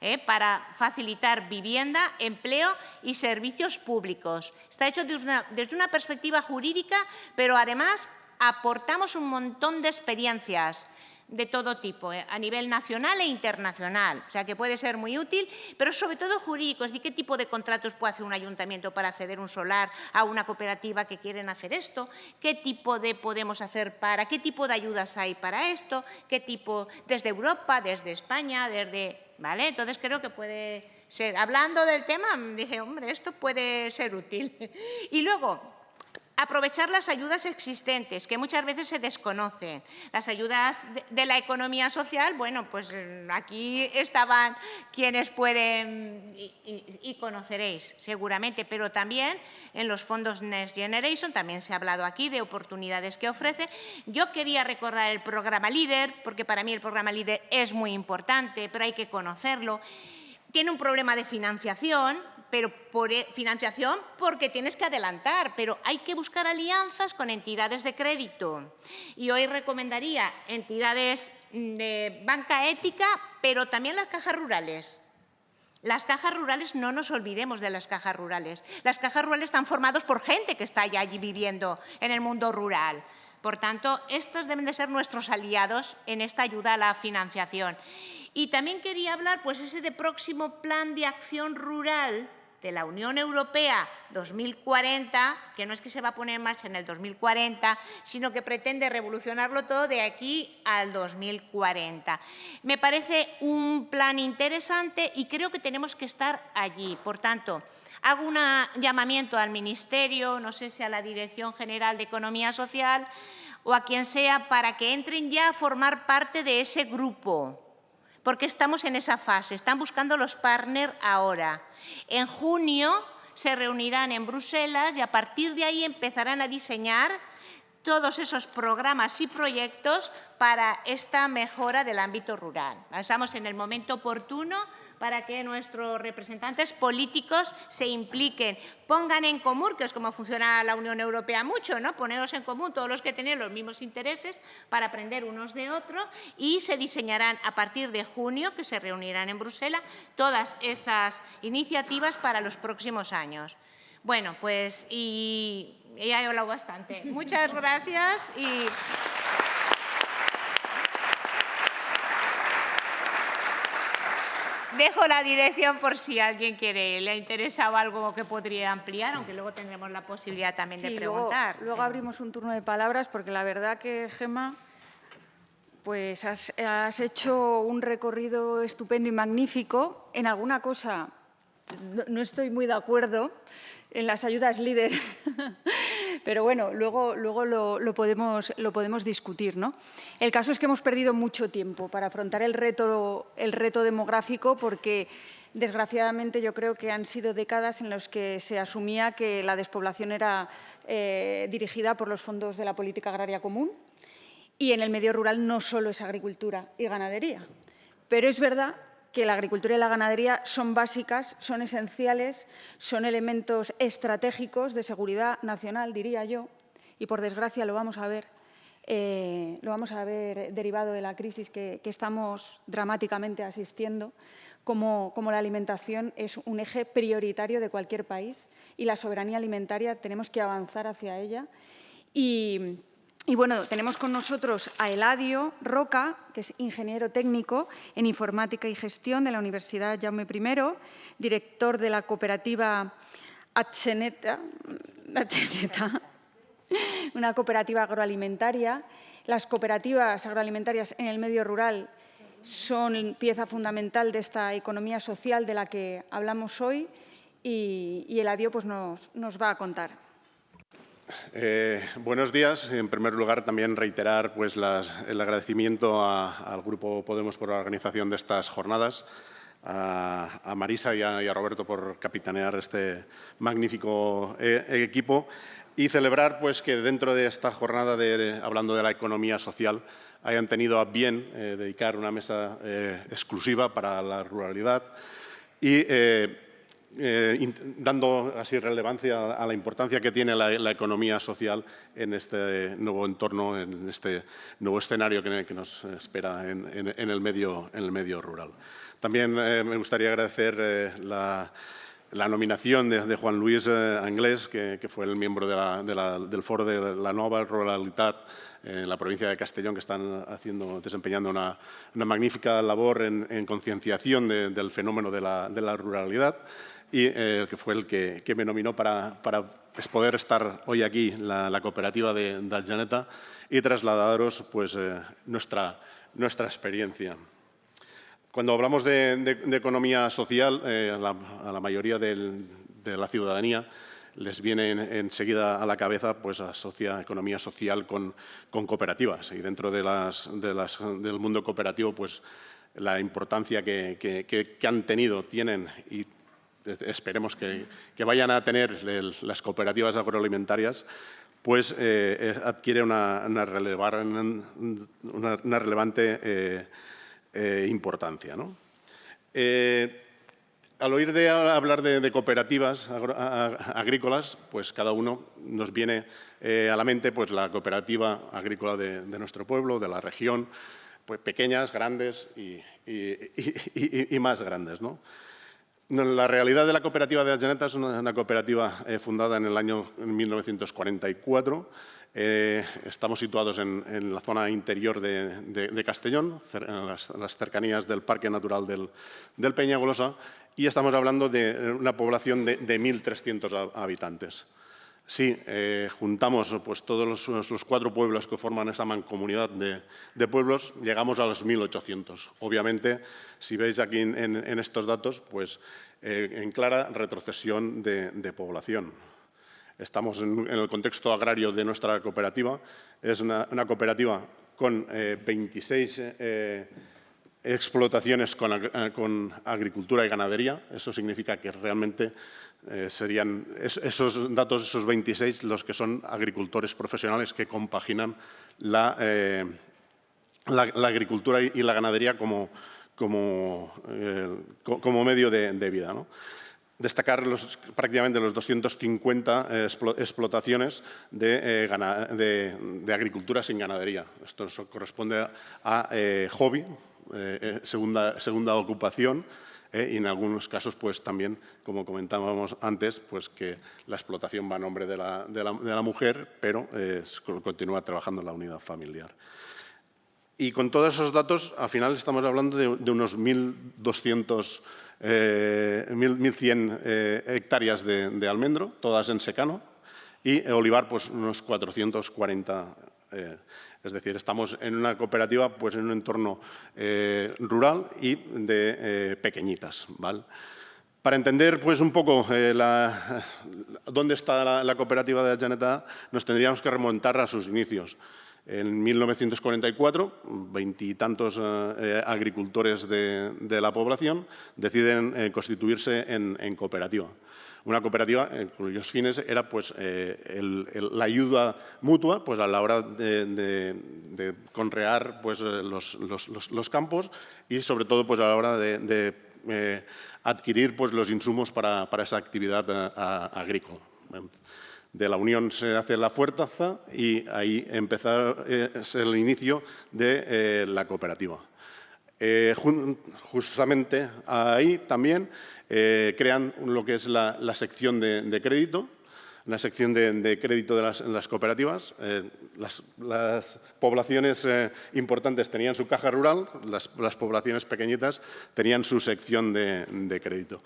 ¿Eh? para facilitar vivienda, empleo y servicios públicos. Está hecho desde una, perspectiva jurídica, pero además aportamos un montón de experiencias de todo tipo, ¿eh? a nivel nacional e internacional. O sea, que puede ser muy útil, pero sobre todo jurídico. Es decir, qué tipo de contratos puede hacer un ayuntamiento para acceder un solar a una cooperativa que quieren hacer esto, qué tipo de podemos hacer para, qué tipo de ayudas hay para esto, qué tipo, desde Europa, desde España, desde ¿vale? Entonces creo que puede ser. Hablando del tema, dije, hombre, esto puede ser útil. Y luego, Aprovechar las ayudas existentes, que muchas veces se desconocen. Las ayudas de, la economía social, bueno, pues mm, aquí estaban quienes pueden, y, conoceréis seguramente, pero también en los fondos Next Generation, también se ha hablado aquí de oportunidades que ofrece. Yo quería recordar el programa LEADER, porque para mí el programa LEADER es muy importante, pero hay que conocerlo. Tiene un problema de financiación, pero por e, financiación porque tienes que adelantar, pero hay que buscar alianzas con entidades de crédito. Y hoy recomendaría entidades de banca ética, pero también las cajas rurales. Las cajas rurales, no nos olvidemos de las cajas rurales. Las cajas rurales están formadas por gente que está allí viviendo en el mundo rural. Por tanto, estos deben de ser nuestros aliados en esta ayuda a la financiación. Y también quería hablar, pues, ese de próximo plan de acción rural de la Unión Europea 2040, que no es que se va a poner marcha en el 2040, sino que pretende revolucionarlo todo de aquí al 2040. Me parece un plan interesante y creo que tenemos que estar allí. Por tanto, hago un llamamiento al Ministerio, no sé si a la Dirección General de Economía Social o a quien sea, para que entren ya a formar parte de ese grupo porque estamos en esa fase, están buscando los partners ahora. En junio se reunirán en Bruselas y a partir de ahí empezarán a diseñar todos esos programas y proyectos para esta mejora del ámbito rural. Estamos en el momento oportuno para que nuestros representantes políticos se impliquen, pongan en común, que es como funciona la Unión Europea mucho, ¿no? poneros en común todos los que tienen los mismos intereses para aprender unos de otros y se diseñarán a partir de junio, que se reunirán en Bruselas, todas esas iniciativas para los próximos años. Bueno, pues y ya he hablado bastante. Muchas gracias y... Dejo la dirección por si alguien quiere, le ha interesado algo que podría ampliar, aunque luego tendremos la posibilidad también de preguntar. Luego, abrimos un turno de palabras, porque la verdad que, Gema, pues has, hecho un recorrido estupendo y magnífico. En alguna cosa no estoy muy de acuerdo, en las ayudas líder, pero bueno, luego, luego lo, podemos, lo podemos discutir. ¿no? El caso es que hemos perdido mucho tiempo para afrontar el reto, el reto demográfico porque desgraciadamente yo creo que han sido décadas en las que se asumía que la despoblación era eh, dirigida por los fondos de la política agraria común y en el medio rural no solo es agricultura y ganadería. Pero es verdad que la agricultura y la ganadería son básicas, son esenciales, son elementos estratégicos de seguridad nacional, diría yo, y por desgracia lo vamos a ver, eh, lo vamos a ver derivado de la crisis que, estamos dramáticamente asistiendo, como, como, la alimentación es un eje prioritario de cualquier país y la soberanía alimentaria tenemos que avanzar hacia ella. Y, y bueno, tenemos con nosotros a Eladio Roca, que es ingeniero técnico en informática y gestión de la Universidad Jaume I, director de la cooperativa Atzeneta, una cooperativa agroalimentaria. Las cooperativas agroalimentarias en el medio rural son pieza fundamental de esta economía social de la que hablamos hoy y, Eladio pues, nos va a contar. Eh, buenos días. En primer lugar, también reiterar pues, el agradecimiento al Grupo Podemos por la organización de estas jornadas, a, Marisa y a, Roberto por capitanear este magnífico eh, equipo y celebrar pues, que dentro de esta jornada, de, hablando de la economía social, hayan tenido a bien eh, dedicar una mesa exclusiva para la ruralidad y eh, dando así relevancia a la importancia que tiene la, economía social en este nuevo entorno, en este nuevo escenario que, nos espera en, el medio, rural. También eh, me gustaría agradecer eh, la, nominación de, Juan Luis Anglés, que, fue el miembro del foro de la Nova Ruralidad en la provincia de Castellón, que están haciendo, desempeñando una, magnífica labor en, concienciación del fenómeno de la ruralidad y eh, que fue el que, me nominó para, poder estar hoy aquí, la, la cooperativa de, de y trasladaros pues, eh, nuestra, nuestra experiencia. Cuando hablamos de, economía social, eh, a, la, mayoría de la ciudadanía les viene enseguida a la cabeza pues asocia economía social con, cooperativas y dentro de las, del mundo cooperativo pues la importancia que, han tenido, tienen y esperemos que, vayan a tener las cooperativas agroalimentarias, pues eh, adquiere una, relevante eh, eh, importancia. al oír de hablar de, cooperativas agrícolas, pues cada uno nos viene a la mente pues, la cooperativa agrícola de, nuestro pueblo, de la región, pues, pequeñas, grandes y, más grandes. ¿no? La realidad de la cooperativa de Algeneta es una, cooperativa eh, fundada en el año 1944. Eh, estamos situados en, la zona interior de, Castellón, en las, cercanías del Parque Natural del, del Peñagolosa, y estamos hablando de una población de, 1.300 habitantes. Si eh, juntamos pues, todos los, cuatro pueblos que forman esa mancomunidad de, pueblos, llegamos a los 1.800. Obviamente, si veis aquí en, estos datos, pues eh, en clara retrocesión de, población. Estamos en, el contexto agrario de nuestra cooperativa. Es una, cooperativa con 26 eh, explotaciones con, agricultura y ganadería. Eso significa que realmente eh, serían esos datos, esos 26, los que son agricultores profesionales que compaginan la, eh, agricultura y la ganadería como, como, eh, como medio de, vida. Destacar los, prácticamente los 250 explotaciones de, de, agricultura sin ganadería. Esto corresponde a, hobby, segunda, segunda ocupación, ¿eh? y en algunos casos pues también, como comentábamos antes, pues que la explotación va a nombre de la, mujer, pero eh, continúa trabajando en la unidad familiar. Y con todos esos datos, al final estamos hablando de, unos 1.200, 1.100 eh, hectáreas de, almendro, todas en secano, y olivar pues unos 440 es decir, estamos en una cooperativa pues, en un entorno eh, rural y de eh, pequeñitas. Para entender pues, un poco eh, dónde está la, cooperativa de Janeta, nos tendríamos que remontar a sus inicios. En 1944, veintitantos agricultores de, la población deciden constituirse en cooperativa una cooperativa eh, cuyos fines era pues, eh, la ayuda mutua pues, a la hora de, conrear pues, eh, los, campos y sobre todo pues, a la hora de, adquirir pues, los insumos para, esa actividad agrícola. De la unión se hace la fuerza y ahí empezó el inicio de la cooperativa. Justamente ahí también eh, crean lo que es la, sección de, crédito, la sección de, crédito de las, cooperativas. Eh, las, poblaciones eh, importantes tenían su caja rural, las, poblaciones pequeñitas tenían su sección de, crédito.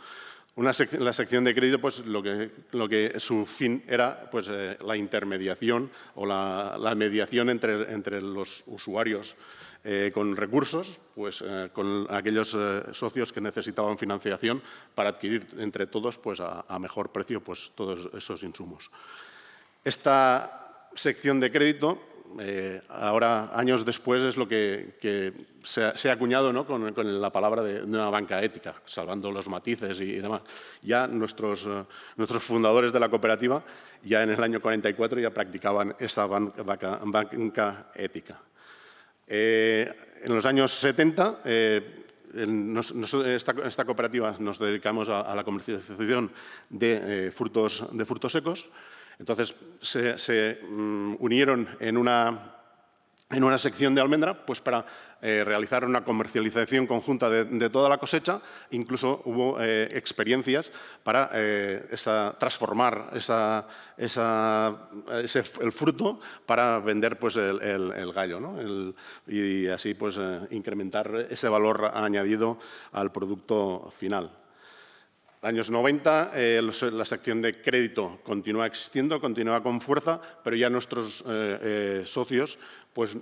Una la sección de crédito, pues lo que, lo que su fin era pues, la intermediación o la, la mediación entre, entre los usuarios eh, con recursos, pues eh, con aquellos eh, socios que necesitaban financiación para adquirir entre todos pues, a, mejor precio pues, todos esos insumos. Esta sección de crédito, ahora años después, es lo que, se, ha, acuñado ¿no? con, la palabra de, una banca ética, salvando los matices y, demás. Ya nuestros, nuestros fundadores de la cooperativa, ya en el año 44, ya practicaban esa banca ética. Eh, en los años 70, eh, esta, cooperativa nos dedicamos a, la comercialización de, eh, frutos, de frutos secos. Entonces, se, mm, unieron en una en una sección de almendra pues para eh, realizar una comercialización conjunta de, toda la cosecha. Incluso hubo eh, experiencias para eh, transformar esa, el fruto para vender pues, el, gallo y así pues, incrementar ese valor añadido al producto final años 90 la sección de crédito continúa existiendo, continúa con fuerza, pero ya nuestros socios pues,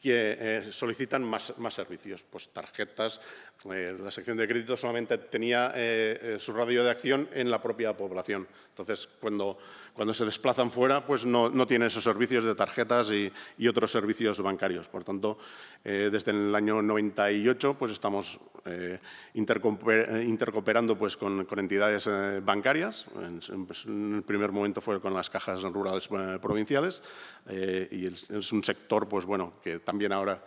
que eh, solicitan más, servicios, pues tarjetas, Eh, la sección de crédito solamente tenía eh, su radio de acción en la propia población. Entonces, cuando, cuando se desplazan fuera, pues no, no tiene esos servicios de tarjetas y, y otros servicios bancarios. Por tanto, desde el año 98 pues estamos intercooperando pues, con, con entidades bancarias. En, pues, en, el primer momento fue con las cajas rurales provinciales y es, es un sector pues, bueno, que también ahora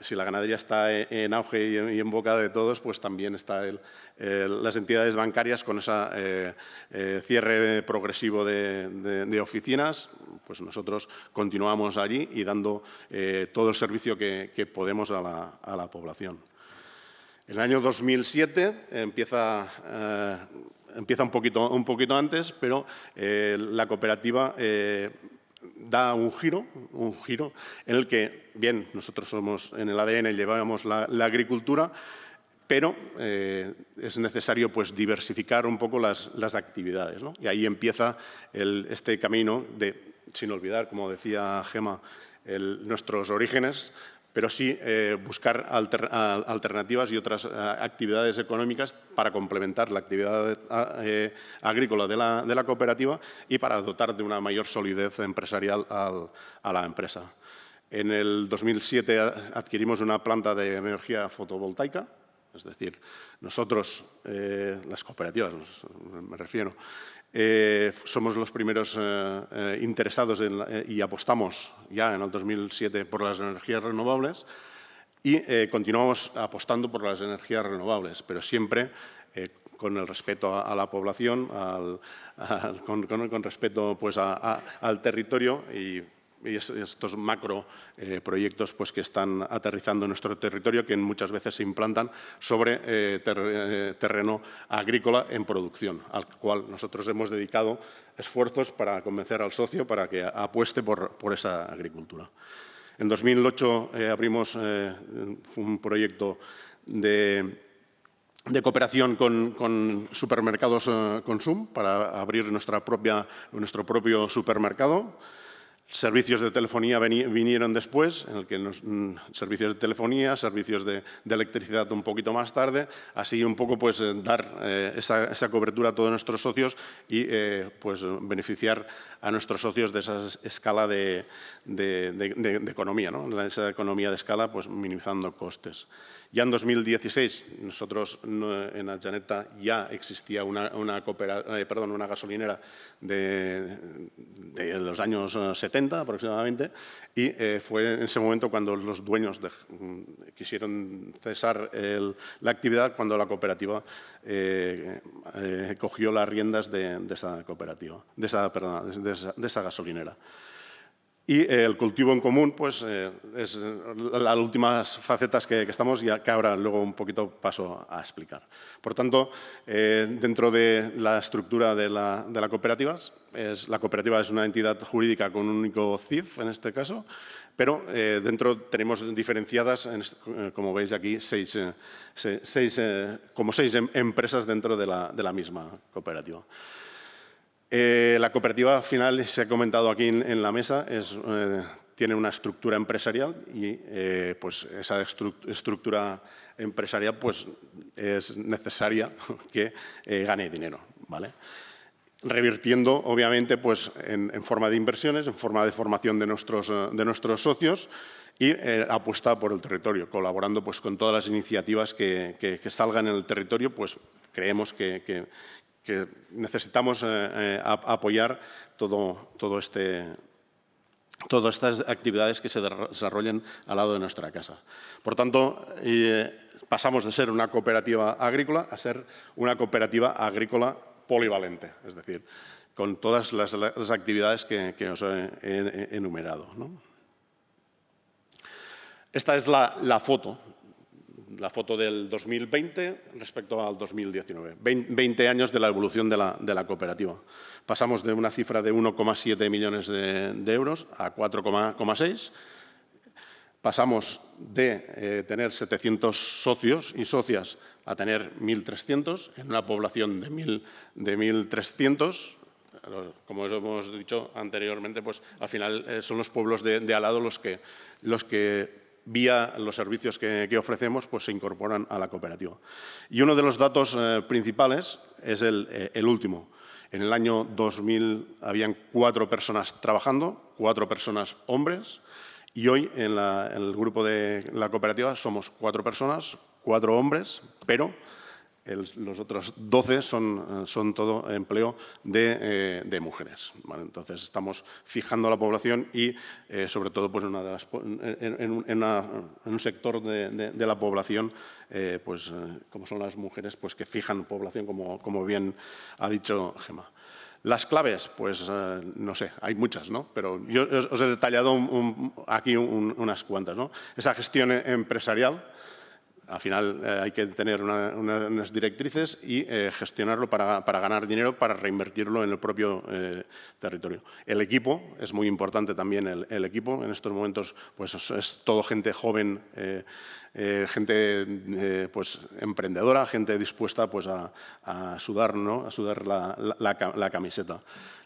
si la ganadería está en auge y en boca de todos, pues también están las entidades bancarias con ese eh, eh, cierre progresivo de, oficinas. Pues nosotros continuamos allí y dando eh, todo el servicio que, podemos a la, población. El año 2007 empieza, un poquito antes, pero la cooperativa da un giro, un giro en el que, bien, nosotros somos en el ADN, llevamos la, agricultura, pero eh, es necesario pues, diversificar un poco las, actividades. Y ahí empieza este camino de, sin olvidar, como decía Gema, nuestros orígenes, pero sí eh, buscar alternativas y otras eh, actividades económicas para complementar la actividad eh, agrícola de la, cooperativa y para dotar de una mayor solidez empresarial a la empresa. En el 2007 adquirimos una planta de energía fotovoltaica, es decir, nosotros, las cooperativas, me refiero, eh, somos los primeros eh, eh, interesados y apostamos ya en el 2007 por las energías renovables y continuamos apostando por las energías renovables, pero siempre con el respeto a, la población, con, respeto pues, al territorio y y estos macro eh, proyectos pues, que están aterrizando en nuestro territorio, que muchas veces se implantan sobre eh, eh, terreno agrícola en producción, al cual nosotros hemos dedicado esfuerzos para convencer al socio para que apueste por, esa agricultura. En 2008 abrimos un proyecto de, cooperación con, supermercados Consum para abrir nuestra propia, nuestro propio supermercado. Servicios de telefonía vinieron después, en el que mm, servicios de telefonía, servicios de, electricidad un poquito más tarde, así un poco pues eh, dar eh, esa, cobertura a todos nuestros socios y eh, pues beneficiar a nuestros socios de esa escala de, economía, ¿no? esa economía de escala pues minimizando costes. Ya en 2016, nosotros en Aljaneta ya existía una, eh, perdón, una gasolinera de, los años 70 eh, aproximadamente y eh, fue en ese momento cuando los dueños mm, quisieron cesar la actividad cuando la cooperativa cogió las riendas de, esa cooperativa, de esa, de esa gasolinera. Y eh, el cultivo en común pues, eh, es eh, las últimas facetas que, estamos y que ahora luego un poquito paso a explicar. Por tanto, dentro de la estructura de la, de la cooperativa, es, la cooperativa es una entidad jurídica con un único CIF en este caso, pero dentro tenemos diferenciadas, como veis aquí, seis, seis, como seis em, empresas dentro de la, de la misma cooperativa. Eh, la cooperativa al final, se ha comentado aquí en, la mesa, eh, tiene una estructura empresarial y eh, pues esa estructura empresarial pues, es necesaria que gane dinero. ¿vale? Revirtiendo, obviamente, pues, en, forma de inversiones, en forma de formación de nuestros, de nuestros socios y apuesta por el territorio, colaborando pues, con todas las iniciativas que, salgan en el territorio, pues creemos que, que necesitamos eh, eh, apoyar todo, todo este, todas estas actividades que se desarrollen al lado de nuestra casa. Por tanto, eh, pasamos de ser una cooperativa agrícola a ser una cooperativa agrícola polivalente, es decir, con todas las, actividades que, os he, enumerado. Esta es la foto la foto del 2020 respecto al 2019. 20 años de la evolución de la, cooperativa. Pasamos de una cifra de 1,7 millones de, euros a 4,6. Pasamos de eh, tener 700 socios y socias a tener 1.300 en una población de 1.300 como hemos dicho anteriormente, pues al final eh, son los pueblos de, al lado los que, los que vía los servicios que, ofrecemos, pues se incorporan a la cooperativa. Y uno de los datos eh, principales es el, el, último. En el año 2000 habían cuatro personas trabajando, cuatro personas hombres, y hoy en, el grupo de la cooperativa somos cuatro personas, cuatro hombres, pero los otros 12 son, son todo empleo de, eh, mujeres. entonces, estamos fijando la población y, eh, sobre todo, pues, una de las, en, un sector de, la población, eh, pues, como son las mujeres, pues, que fijan población, como, como bien ha dicho Gemma. Las claves, pues no sé, hay muchas, ¿no? Pero yo os he detallado aquí unas cuantas, ¿no? Esa gestión empresarial, al final eh, hay que tener unas directrices y eh, gestionarlo para, ganar dinero, para reinvertirlo en el propio eh, territorio. El equipo, es muy importante también el, equipo. En estos momentos pues, es, todo gente joven, gente pues, emprendedora, gente dispuesta pues, a, sudar, ¿no? a sudar la camiseta.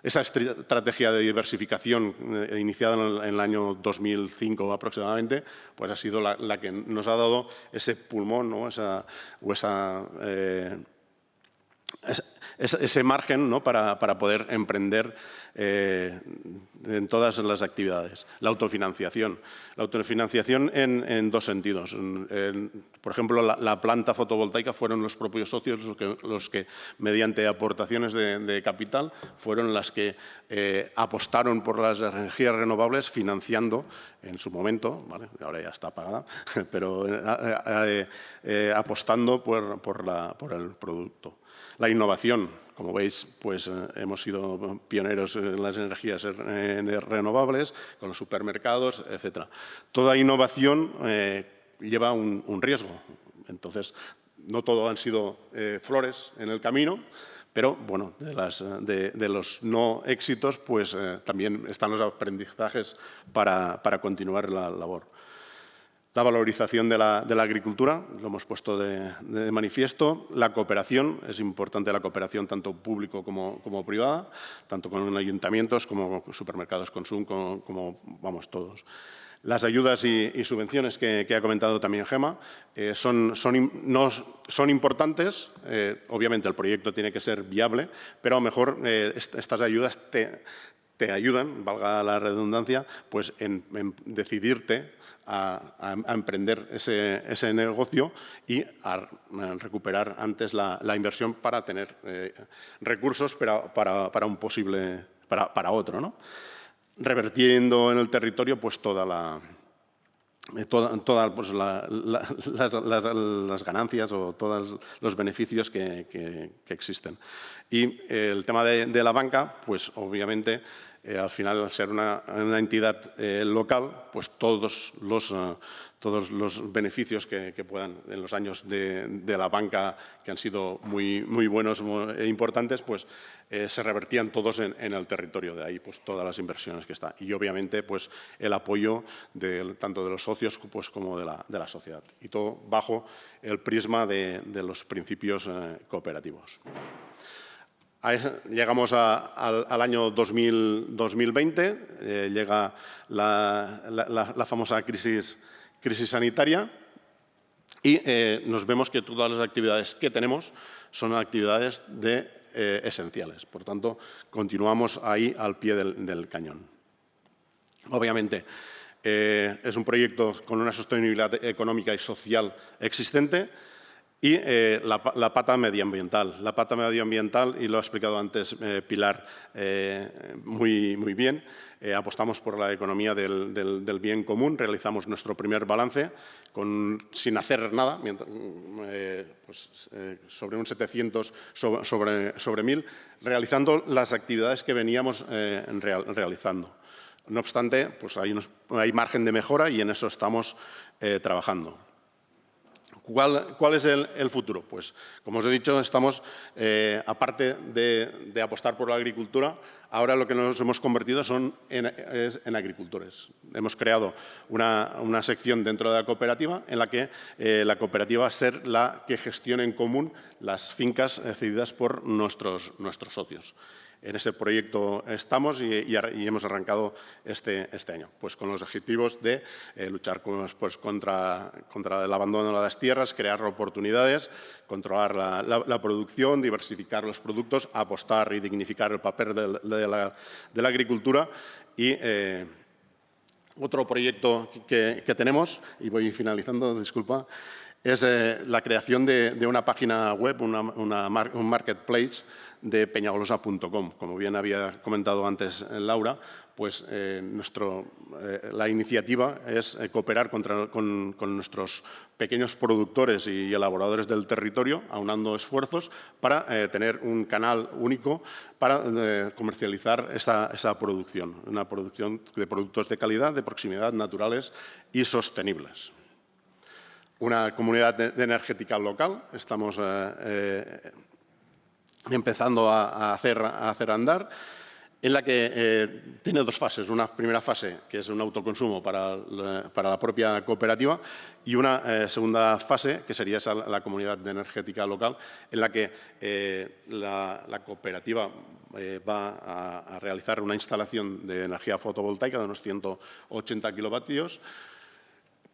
Esa estrategia de diversificación eh, iniciada en el, año 2005 aproximadamente, pues ha sido la, que nos ha dado ese pulmón ¿no? esa, o esa, eh, ese margen ¿no? para, para, poder emprender eh, en todas las actividades. La autofinanciación. La autofinanciación en, dos sentidos. por ejemplo, la, planta fotovoltaica fueron los propios socios los que, mediante aportaciones de, capital, fueron las que eh, apostaron por las energías renovables financiando en su momento, ahora ya está apagada, pero eh, apostando por, por el producto. La innovación, como veis, pues eh, hemos sido pioneros en las energías renovables, con los supermercados, etc. Toda innovación eh, lleva un, riesgo. Entonces, no todo han sido eh, flores en el camino, pero bueno, de, los no éxitos, pues también están los aprendizajes para continuar la labor la valorización de la, agricultura, lo hemos puesto de, manifiesto, la cooperación, es importante la cooperación tanto público como, privada, tanto con ayuntamientos como supermercados consumo, como, vamos todos. Las ayudas y, subvenciones que, ha comentado también Gema eh, son, importantes. Eh, obviamente el proyecto tiene que ser viable, pero a lo mejor eh, estas ayudas te, te ayudan, valga la redundancia, pues en, decidirte a, emprender ese, negocio y a, recuperar antes la, inversión para tener eh, recursos para, un posible, para, otro. ¿no? Revertiendo en el territorio pues toda la, eh, todas pues, las, ganancias o todos los beneficios que, existen. Y el tema de, la banca, pues obviamente eh, al final, al ser una, entidad eh, local, pues todos los, eh, todos los beneficios que, puedan en los años de, la banca, que han sido muy, muy buenos e importantes, pues se revertían todos en, el territorio. De ahí pues todas las inversiones que están. Y obviamente pues el apoyo tanto de los socios pues, como de la, de la sociedad. Y todo bajo el prisma de, los principios cooperativos llegamos al, año 2020, eh, llega la, famosa crisis, crisis sanitaria y eh, nos vemos que todas las actividades que tenemos son actividades de, eh, esenciales. Por tanto, continuamos ahí al pie del, cañón. Obviamente, es un proyecto con una sostenibilidad económica y social existente, y eh, la, pata medioambiental. La pata medioambiental, y lo ha explicado antes eh, Pilar eh, muy, muy bien, apostamos por la economía del, bien común, realizamos nuestro primer balance sin hacer nada, pues, sobre un 700 sobre, sobre, 1000, realizando las actividades que veníamos realizando. No obstante, pues hay, margen de mejora y en eso estamos trabajando. ¿Cuál, es el, futuro? Pues, como os he dicho, estamos, eh, aparte de, apostar por la agricultura, ahora lo que nos hemos convertido son en, es en agricultores. Hemos creado una, sección dentro de la cooperativa en la que eh, la cooperativa va a ser la que gestione en común las fincas cedidas por nuestros, nuestros socios. En ese proyecto estamos y, hemos arrancado este, este, año, pues con los objetivos de eh, luchar pues, contra, contra el abandono de las tierras, crear oportunidades, controlar la, producción, diversificar los productos, apostar y dignificar el papel de, la, agricultura. Y eh, otro proyecto que, tenemos, y voy finalizando, disculpa, es eh, la creación de, una página web, un marketplace de peñagolosa.com. Como bien había comentado antes eh, Laura, pues eh, la iniciativa es cooperar con, nuestros pequeños productores y elaboradores del territorio, aunando esfuerzos para tener un canal único para comercializar esa, esa producción, una producción de productos de calidad, de proximidad, naturales y sostenibles una comunidad energética local. Estamos eh, eh, empezando a, hacer, a, hacer, andar, en la que eh, tiene dos fases. Una primera fase, que es un autoconsumo para la, propia cooperativa, y una segunda fase, que sería la comunidad energética local, en la que la, cooperativa va a, a, realizar una instalación de energía fotovoltaica de unos 180 kilovatios,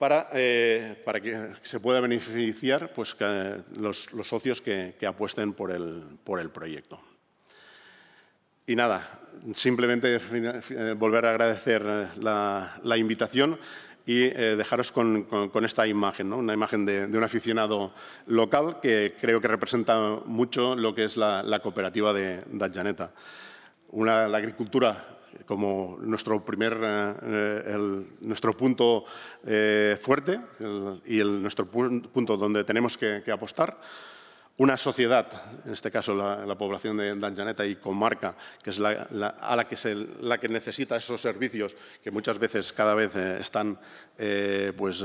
para, eh, para que se pueda beneficiar pues, los, socios que, apuesten por el, proyecto. Y nada, simplemente volver a agradecer eh, la, invitación y eh, dejaros con, esta imagen, una imagen de, un aficionado local que creo que representa mucho lo que es la, cooperativa de, de Una, la agricultura como nuestro primer eh, nuestro punto eh, fuerte y nuestro punto donde tenemos que, apostar. Una sociedad, en este caso la, población de Danjaneta y comarca, que es la, a la que, se, la que necesita esos servicios que muchas veces cada vez eh, están pues,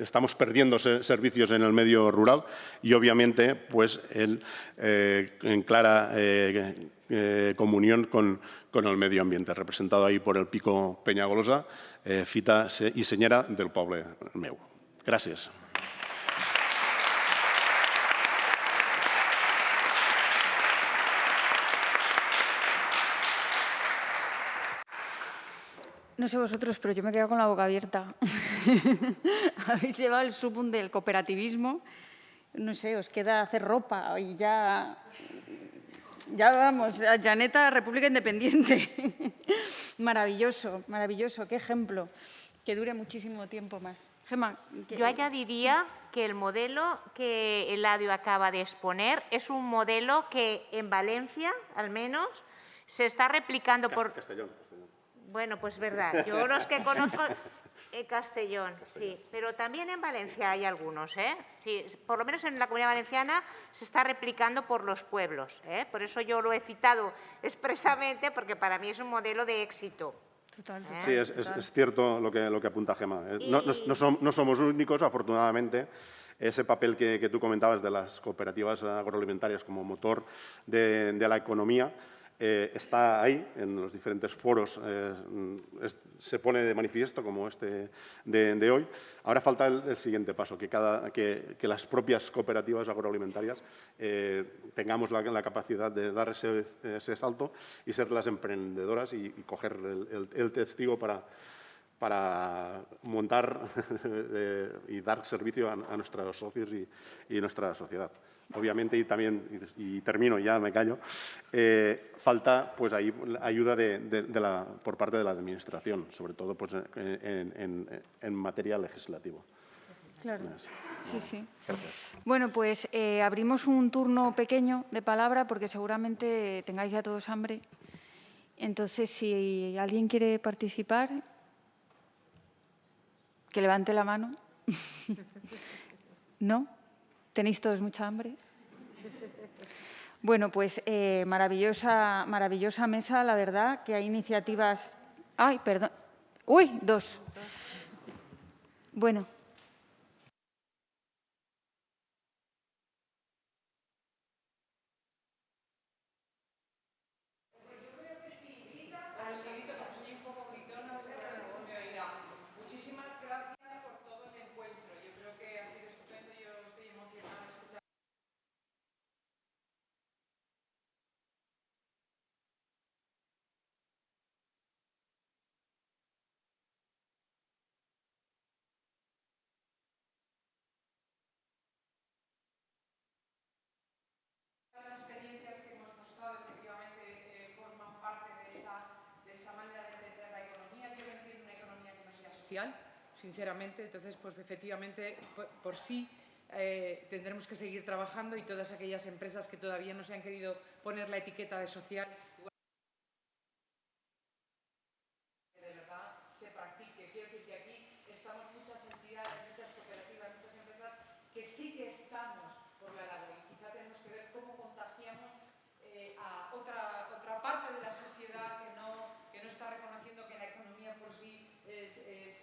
estamos perdiendo servicios en el medio rural y obviamente pues en clara eh, comunión con, el medio ambiente, representado ahí por el pico Peñagolosa, eh, fita y señera del poble meu. Gracias. No sé vosotros, pero yo me he quedado con la boca abierta. Habéis llevado el subum del cooperativismo. No sé, os queda hacer ropa y ya ya vamos, a Janeta, República Independiente. maravilloso, maravilloso, qué ejemplo. Que dure muchísimo tiempo más. Gemma, Yo añadiría que el modelo que Eladio acaba de exponer es un modelo que en Valencia, al menos, se está replicando por... Castellón. Bueno, pues verdad. Yo los que conozco en Castellón, sí. Pero también en Valencia hay algunos, ¿eh? Sí, por lo menos en la Comunidad Valenciana se está replicando por los pueblos. ¿eh? Por eso yo lo he citado expresamente, porque para mí es un modelo de éxito. Total, ¿Eh? Sí, es, cierto lo que, lo que apunta Gema. ¿eh? No, somos únicos, afortunadamente. Ese papel que, tú comentabas de las cooperativas agroalimentarias como motor de la economía eh, está ahí, en los diferentes foros eh, se pone de manifiesto, como este de, hoy. Ahora falta el, siguiente paso, que, las propias cooperativas agroalimentarias eh, tengamos la, capacidad de dar ese, salto y ser las emprendedoras y, coger el, testigo para, para montar y dar servicio a, nuestros socios y, y nuestra sociedad obviamente, y también, y, termino ya, me callo, eh, falta pues ahí ayuda de, la, por parte de la Administración, sobre todo pues, en, en, materia legislativa. Claro. Sí, sí. Bueno, pues eh, abrimos un turno pequeño de palabra porque seguramente tengáis ya todos hambre. Entonces, si alguien quiere participar, que levante la mano. ¿No? ¿Tenéis todos mucha hambre? Bueno, pues eh, maravillosa, maravillosa mesa, la verdad, que hay iniciativas... ¡Ay, perdón! ¡Uy, dos! Bueno, sinceramente. Entonces, pues efectivamente, por, por sí eh, tendremos que seguir trabajando y todas aquellas empresas que todavía no se han querido poner la etiqueta de social, que de verdad se practique. Quiero decir que aquí estamos muchas entidades, muchas cooperativas, muchas empresas que sí que estamos por la labor y quizá tenemos que ver cómo contagiamos eh, a otra, otra parte de la sociedad que no, que no está reconociendo que la economía por sí es, es,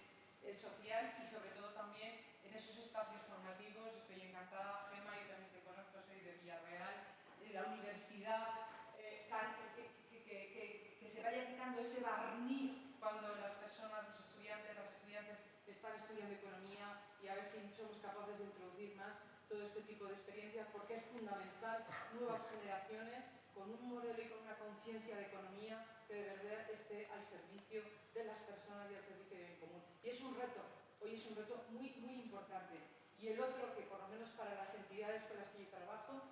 es social y sobre todo también en esos espacios formativos. Estoy encantada, Gema, yo también te conozco, soy de Villarreal, de la universidad, eh, que, que, se vaya quitando ese barniz cuando las personas, los estudiantes, las estudiantes están estudiando economía y a ver si somos capaces de introducir más todo este tipo de experiencias porque es fundamental nuevas generaciones con un modelo y con una conciencia de economía que de verdad esté al servicio de las personas y al servicio de bien común. Y es un reto, hoy es un reto muy, muy importante. Y el otro, que por lo menos para las entidades con las que yo trabajo,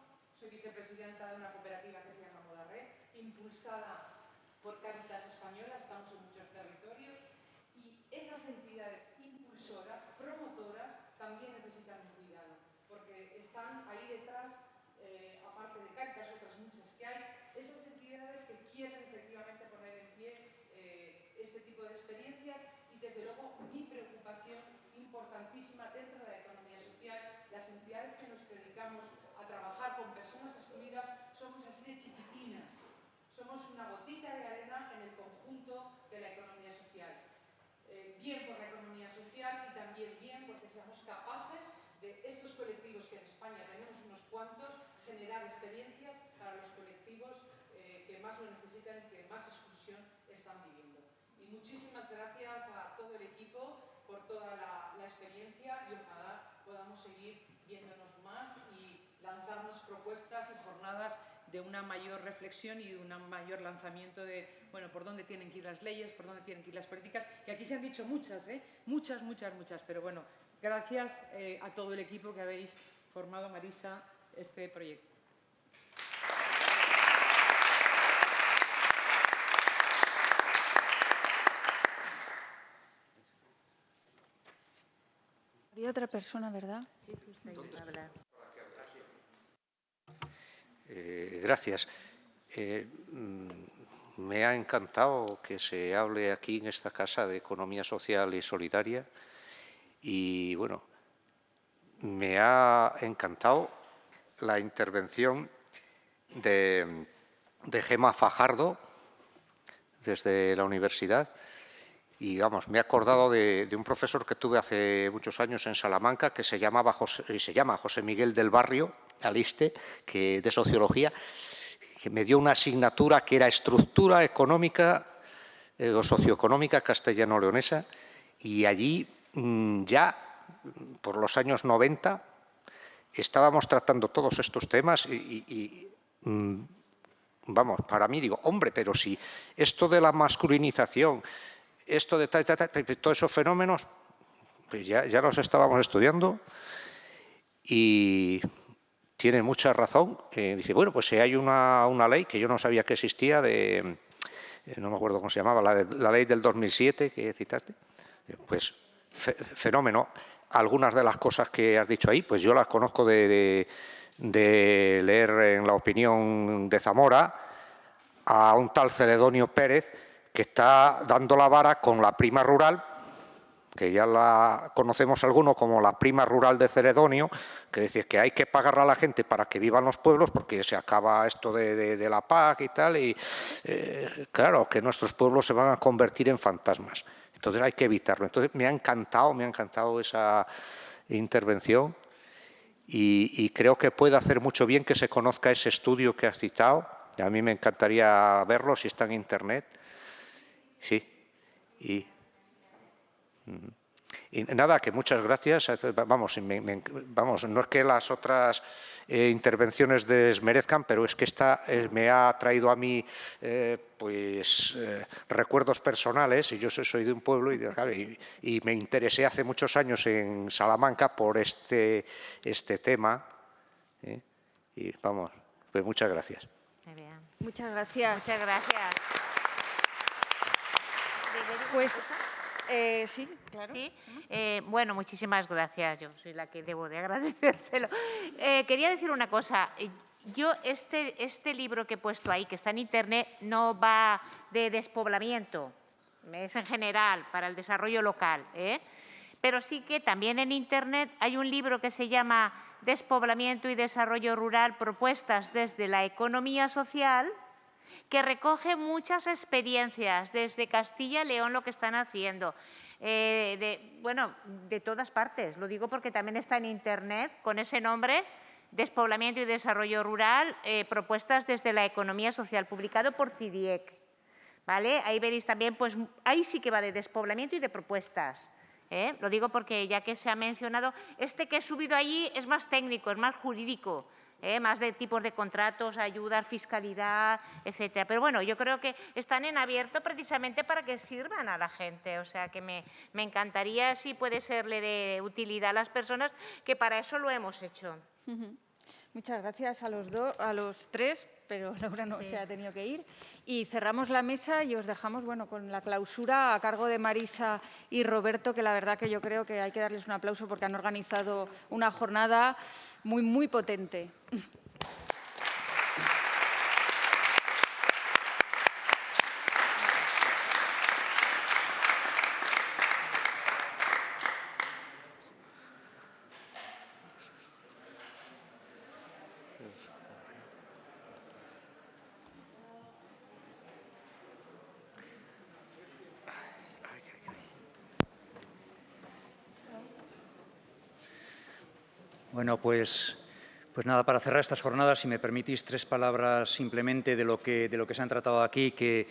soy vicepresidenta de una cooperativa que se llama Modarre, impulsada por Cáritas Española, estamos en muchos territorios, y esas entidades impulsoras, promotoras, también necesitan un cuidado, porque están ahí detrás, eh, aparte de Cáritas, otras muchas que hay, esas entidades que quieren efectivamente poner en pie eh, este tipo de experiencias y desde luego mi preocupación importantísima dentro de la economía social, las entidades que nos dedicamos a trabajar con personas excluidas somos así de chiquitinas, somos una gotita de arena en el conjunto de la economía social. Eh, bien por la economía social y también bien porque seamos capaces de estos colectivos que en España tenemos unos cuantos, generar experiencias para los colectivos eh, que más lo necesitan y que más exclusión están viviendo. Y muchísimas gracias a todo el equipo por toda la, la experiencia y ojalá podamos seguir viéndonos lanzarnos propuestas y jornadas de una mayor reflexión y de un mayor lanzamiento de, bueno, por dónde tienen que ir las leyes, por dónde tienen que ir las políticas, que aquí se han dicho muchas, ¿eh? muchas, muchas, muchas, pero bueno, gracias eh, a todo el equipo que habéis formado, Marisa, este proyecto. Había otra persona, ¿verdad? Sí, eh, gracias. Eh, mm, me ha encantado que se hable aquí en esta casa de economía social y solidaria y bueno, me ha encantado la intervención de, de Gema Fajardo desde la universidad y vamos, me he acordado de, un profesor que tuve hace muchos años en Salamanca que se, llamaba José, se llama José Miguel del Barrio, Aliste, que, de Sociología, que me dio una asignatura que era Estructura Económica eh, o Socioeconómica Castellano-Leonesa y allí mm, ya, por los años 90, estábamos tratando todos estos temas y, mm, vamos, para mí digo, hombre, pero si esto de la masculinización, esto de tal, tal, tal, todos esos fenómenos, pues ya, ya los estábamos estudiando y tiene mucha razón. dice, bueno, pues si hay una, ley que yo no sabía que existía, de, eh, no me acuerdo cómo se llamaba, la, de, la ley del 2007 que citaste, pues fenómeno. Algunas de las cosas que has dicho ahí, pues yo las conozco de, de leer en la opinión de Zamora a un tal Celedonio Pérez, que está dando la vara con la prima rural, que ya la conocemos algunos como la prima rural de Ceredonio, que dice que hay que pagarle a la gente para que vivan los pueblos porque se acaba esto de, de, la PAC y tal, y eh, claro, que nuestros pueblos se van a convertir en fantasmas. Entonces hay que evitarlo. Entonces me ha encantado, me ha encantado esa intervención y, y creo que puede hacer mucho bien que se conozca ese estudio que has citado. A mí me encantaría verlo si está en Internet Sí. Y, y nada, que muchas gracias. Vamos, me, me, vamos no es que las otras eh, intervenciones desmerezcan, pero es que esta eh, me ha traído a mí eh, pues eh, recuerdos personales, y yo soy, soy de un pueblo y, y, y, me interesé hace muchos años en Salamanca por este, este tema. ¿eh? Y vamos, pues muchas gracias. Muchas gracias. Muchas gracias. Pues Eh, sí, claro. ¿Sí? Eh, bueno, muchísimas gracias. Yo soy la que debo de agradecérselo. Eh, quería decir una cosa. Yo, este, este libro que he puesto ahí, que está en Internet, no va de despoblamiento. Es en general, para el desarrollo local. ¿eh? Pero sí que también en Internet hay un libro que se llama Despoblamiento y Desarrollo Rural, propuestas desde la economía social, que recoge muchas experiencias desde Castilla y León lo que están haciendo. eh, de, bueno, de todas partes. Lo digo porque también está en Internet con ese nombre, Despoblamiento y Desarrollo Rural, eh, propuestas desde la economía social, publicado por CIDIEC. ¿Vale? Ahí veréis también, pues ahí sí que va de despoblamiento y de propuestas. ¿eh? Lo digo porque ya que se ha mencionado, este que he subido allí es más técnico, es más jurídico. ¿Eh? más de tipos de contratos, ayudas, fiscalidad, etcétera. Pero bueno, yo creo que están en abierto precisamente para que sirvan a la gente. O sea, que me, me encantaría, si puede serle de utilidad a las personas, que para eso lo hemos hecho. Muchas gracias a los, dos, a los tres, pero Laura no se ha tenido que ir. Y cerramos la mesa y os dejamos bueno, con la clausura a cargo de Marisa y Roberto, que la verdad que yo creo que hay que darles un aplauso porque han organizado una jornada muy, muy potente. Bueno, pues, pues nada, para cerrar estas jornadas, si me permitís tres palabras simplemente de lo que, de lo que se han tratado aquí, que,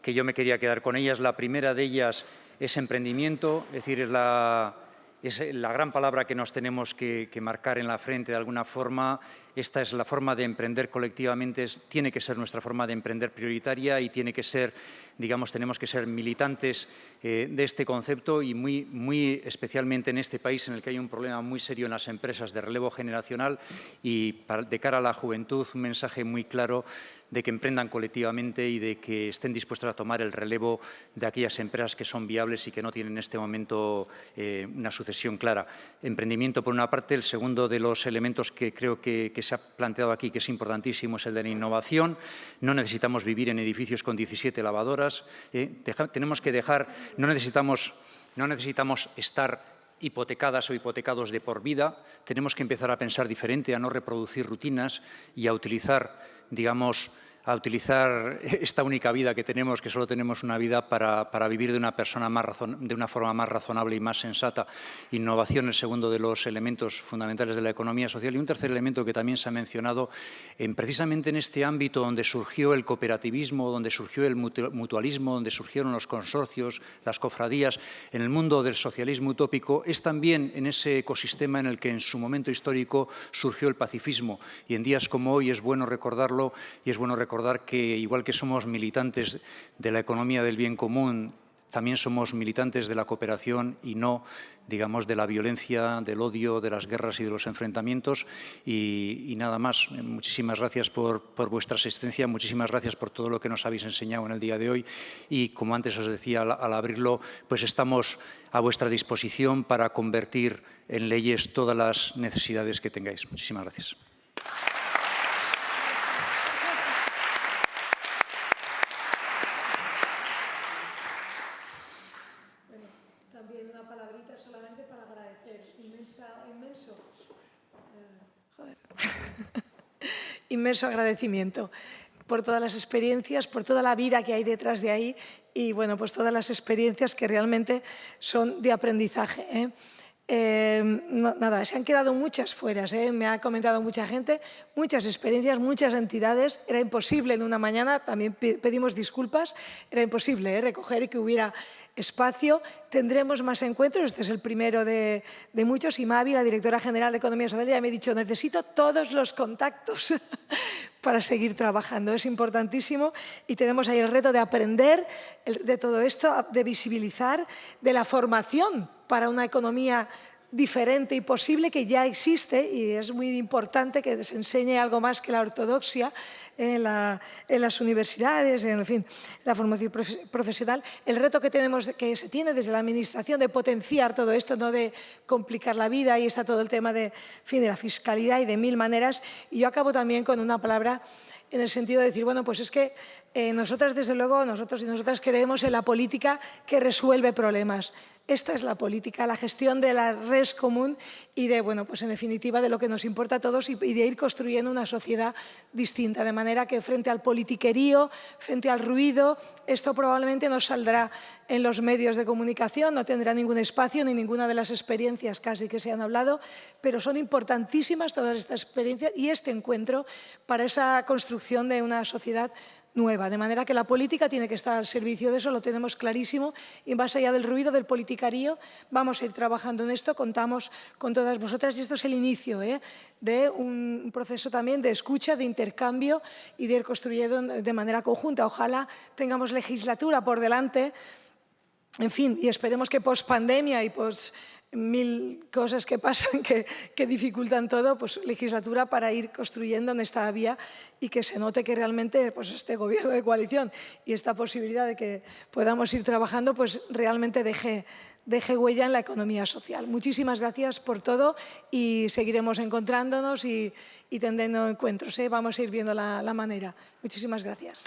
que yo me quería quedar con ellas. La primera de ellas es emprendimiento, es decir, es la, es la gran palabra que nos tenemos que, marcar en la frente de alguna forma. Esta es la forma de emprender colectivamente, tiene que ser nuestra forma de emprender prioritaria y tiene que ser, digamos, tenemos que ser militantes eh, de este concepto y muy, muy especialmente en este país en el que hay un problema muy serio en las empresas de relevo generacional y de cara a la juventud un mensaje muy claro de que emprendan colectivamente y de que estén dispuestos a tomar el relevo de aquellas empresas que son viables y que no tienen en este momento eh, una sucesión clara. Emprendimiento, por una parte. El segundo de los elementos que creo que, se ha planteado aquí, que es importantísimo, es el de la innovación. No necesitamos vivir en edificios con 17 lavadoras. eh, tenemos que dejar, no necesitamos, no necesitamos estar hipotecadas o hipotecados de por vida, tenemos que empezar a pensar diferente, a no reproducir rutinas y a utilizar, digamos, a utilizar esta única vida que tenemos, que solo tenemos una vida para, vivir de una, persona más razon- de una forma más razonable y más sensata. Innovación, el segundo de los elementos fundamentales de la economía social. Y un tercer elemento que también se ha mencionado, en, precisamente en este ámbito donde surgió el cooperativismo, donde surgió el mutu- mutualismo, donde surgieron los consorcios, las cofradías, en el mundo del socialismo utópico, es también en ese ecosistema en el que en su momento histórico surgió el pacifismo. Y en días como hoy es bueno recordarlo y es bueno recordar que, igual que somos militantes de la economía del bien común, también somos militantes de la cooperación y no, digamos, de la violencia, del odio, de las guerras y de los enfrentamientos. Y, y nada más. Muchísimas gracias por, por vuestra asistencia, muchísimas gracias por todo lo que nos habéis enseñado en el día de hoy. Y como antes os decía al, al abrirlo, pues estamos a vuestra disposición para convertir en leyes todas las necesidades que tengáis. Muchísimas gracias. También una palabrita solamente para agradecer. Inmensa, inmenso. eh, joder. Inmenso agradecimiento por todas las experiencias, por toda la vida que hay detrás de ahí y bueno, pues todas las experiencias que realmente son de aprendizaje. ¿eh? No- nada, se han quedado muchas fuera, ¿eh? me ha comentado mucha gente, muchas experiencias, muchas entidades. Era imposible en una mañana, también pe- pedimos disculpas, era imposible ¿eh? recoger y que hubiera espacio. Tendremos más encuentros, este es el primero de, de muchos y Mavi, la directora general de Economía Social, ya me ha dicho, necesito todos los contactos para seguir trabajando. Es importantísimo y tenemos ahí el reto de aprender de todo esto, de visibilizar, de la formación para una economía diferente y posible que ya existe y es muy importante que se enseñe algo más que la ortodoxia en, las universidades, en fin, la formación profesional. El reto que, tenemos, que se tiene desde la Administración de potenciar todo esto, no de complicar la vida, y está todo el tema de, fin, de la fiscalidad y de mil maneras. Y yo acabo también con una palabra en el sentido de decir, bueno, pues es que eh, nosotras, desde luego, nosotros y nosotras creemos en la política que resuelve problemas. Esta es la política, la gestión de la res común y de, bueno, pues en definitiva, de lo que nos importa a todos y, de ir construyendo una sociedad distinta. De manera que frente al politiquerío, frente al ruido, esto probablemente no saldrá en los medios de comunicación, no tendrá ningún espacio ni ninguna de las experiencias casi que se han hablado, pero son importantísimas todas estas experiencias y este encuentro para esa construcción de una sociedad nueva, de manera que la política tiene que estar al servicio de eso, lo tenemos clarísimo, y más allá del ruido del politicario, vamos a ir trabajando en esto, contamos con todas vosotras, y esto es el inicio ¿eh? de un proceso también de escucha, de intercambio y de ir construyendo de manera conjunta. Ojalá tengamos legislatura por delante, en fin, y esperemos que post pandemia y post mil cosas que pasan que, que, dificultan todo, pues legislatura para ir construyendo en esta vía y que se note que realmente pues, este gobierno de coalición y esta posibilidad de que podamos ir trabajando, pues realmente deje, deje huella en la economía social. Muchísimas gracias por todo y seguiremos encontrándonos y, y tendiendo encuentros. ¿eh? Vamos a ir viendo la, la manera. Muchísimas gracias.